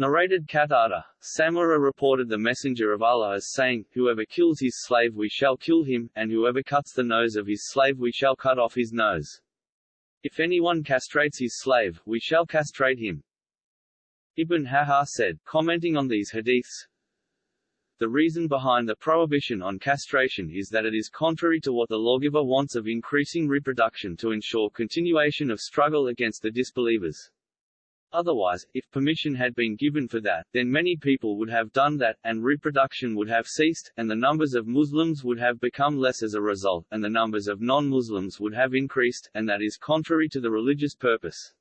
A: Narrated Qatada, Samura reported the Messenger of Allah as saying, Whoever kills his slave we shall kill him, and whoever cuts the nose of his slave we shall cut off his nose. If anyone castrates his slave, we shall castrate him. Ibn Hajar said, commenting on these hadiths, the reason behind the prohibition on castration is that it is contrary to what the lawgiver wants of increasing reproduction to ensure continuation of struggle against the disbelievers. Otherwise, if permission had been given for that, then many people would have done that, and reproduction would have ceased, and the numbers of Muslims would have become less as a result, and the numbers of non-Muslims would have increased, and that is contrary to the religious purpose.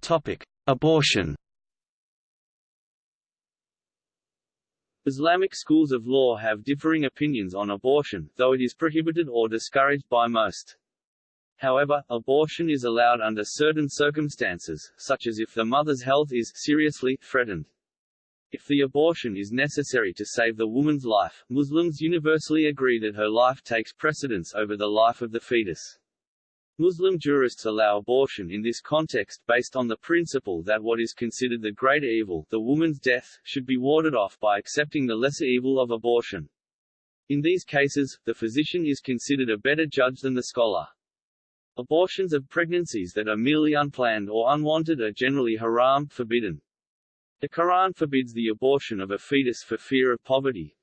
B: Topic: Abortion.
A: Islamic schools of law have differing opinions on abortion, though it is prohibited or discouraged by most. However, abortion is allowed under certain circumstances, such as if the mother's health is seriously threatened. If the abortion is necessary to save the woman's life, Muslims universally agree that her life takes precedence over the life of the fetus. Muslim jurists allow abortion in this context based on the principle that what is considered the greater evil, the woman's death, should be warded off by accepting the lesser evil of abortion. In these cases, the physician is considered a better judge than the scholar. Abortions of pregnancies that are merely unplanned or unwanted are generally haram, forbidden. The Quran forbids the abortion of a fetus for fear of poverty.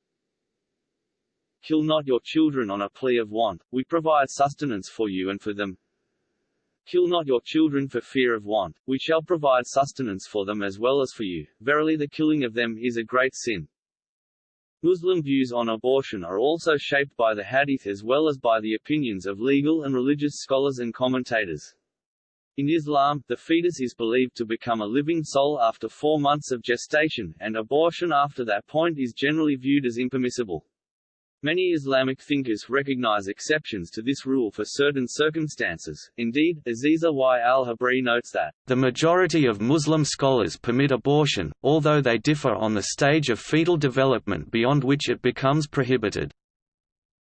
A: Kill not your children on a plea of want, we provide sustenance for you and for them, Kill not your children for fear of want, we shall provide sustenance for them as well as for you, verily the killing of them is a great sin. Muslim views on abortion are also shaped by the hadith as well as by the opinions of legal and religious scholars and commentators. In Islam, the fetus is believed to become a living soul after four months of gestation, and abortion after that point is generally viewed as impermissible. Many Islamic thinkers recognize exceptions to this rule for certain circumstances. Indeed, Aziza Y. al-Hibri notes that,
B: The majority of Muslim scholars permit abortion, although they differ on the stage of fetal development beyond which it becomes prohibited.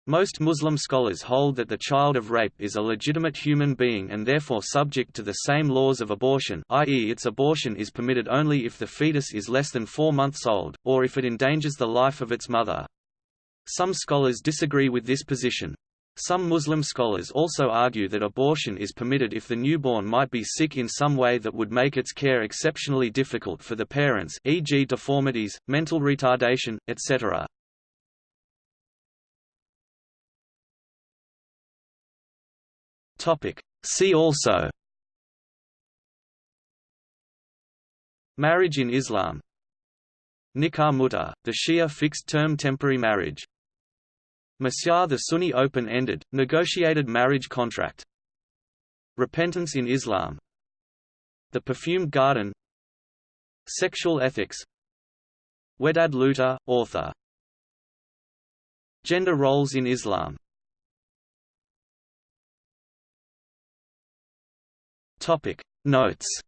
B: Most Muslim scholars hold that the child of rape is a legitimate human being and therefore subject to the same laws of abortion i.e. its abortion is permitted only if the fetus is less than four months old, or if it endangers the life of its mother. Some scholars disagree with this position. Some Muslim scholars also argue that abortion is permitted if the newborn might be sick in some way that would make its care exceptionally difficult for the parents e.g. deformities, mental retardation, etc. See also Marriage in Islam Nikah muta, the Shia fixed-term temporary marriage Misyar the Sunni open-ended, negotiated marriage contract. Repentance in Islam. The Perfumed Garden. Sexual ethics. Wedad Lootah, author. Gender roles in Islam. Notes.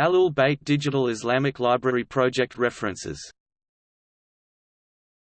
B: Ahlul Bayt Digital Islamic Library Project References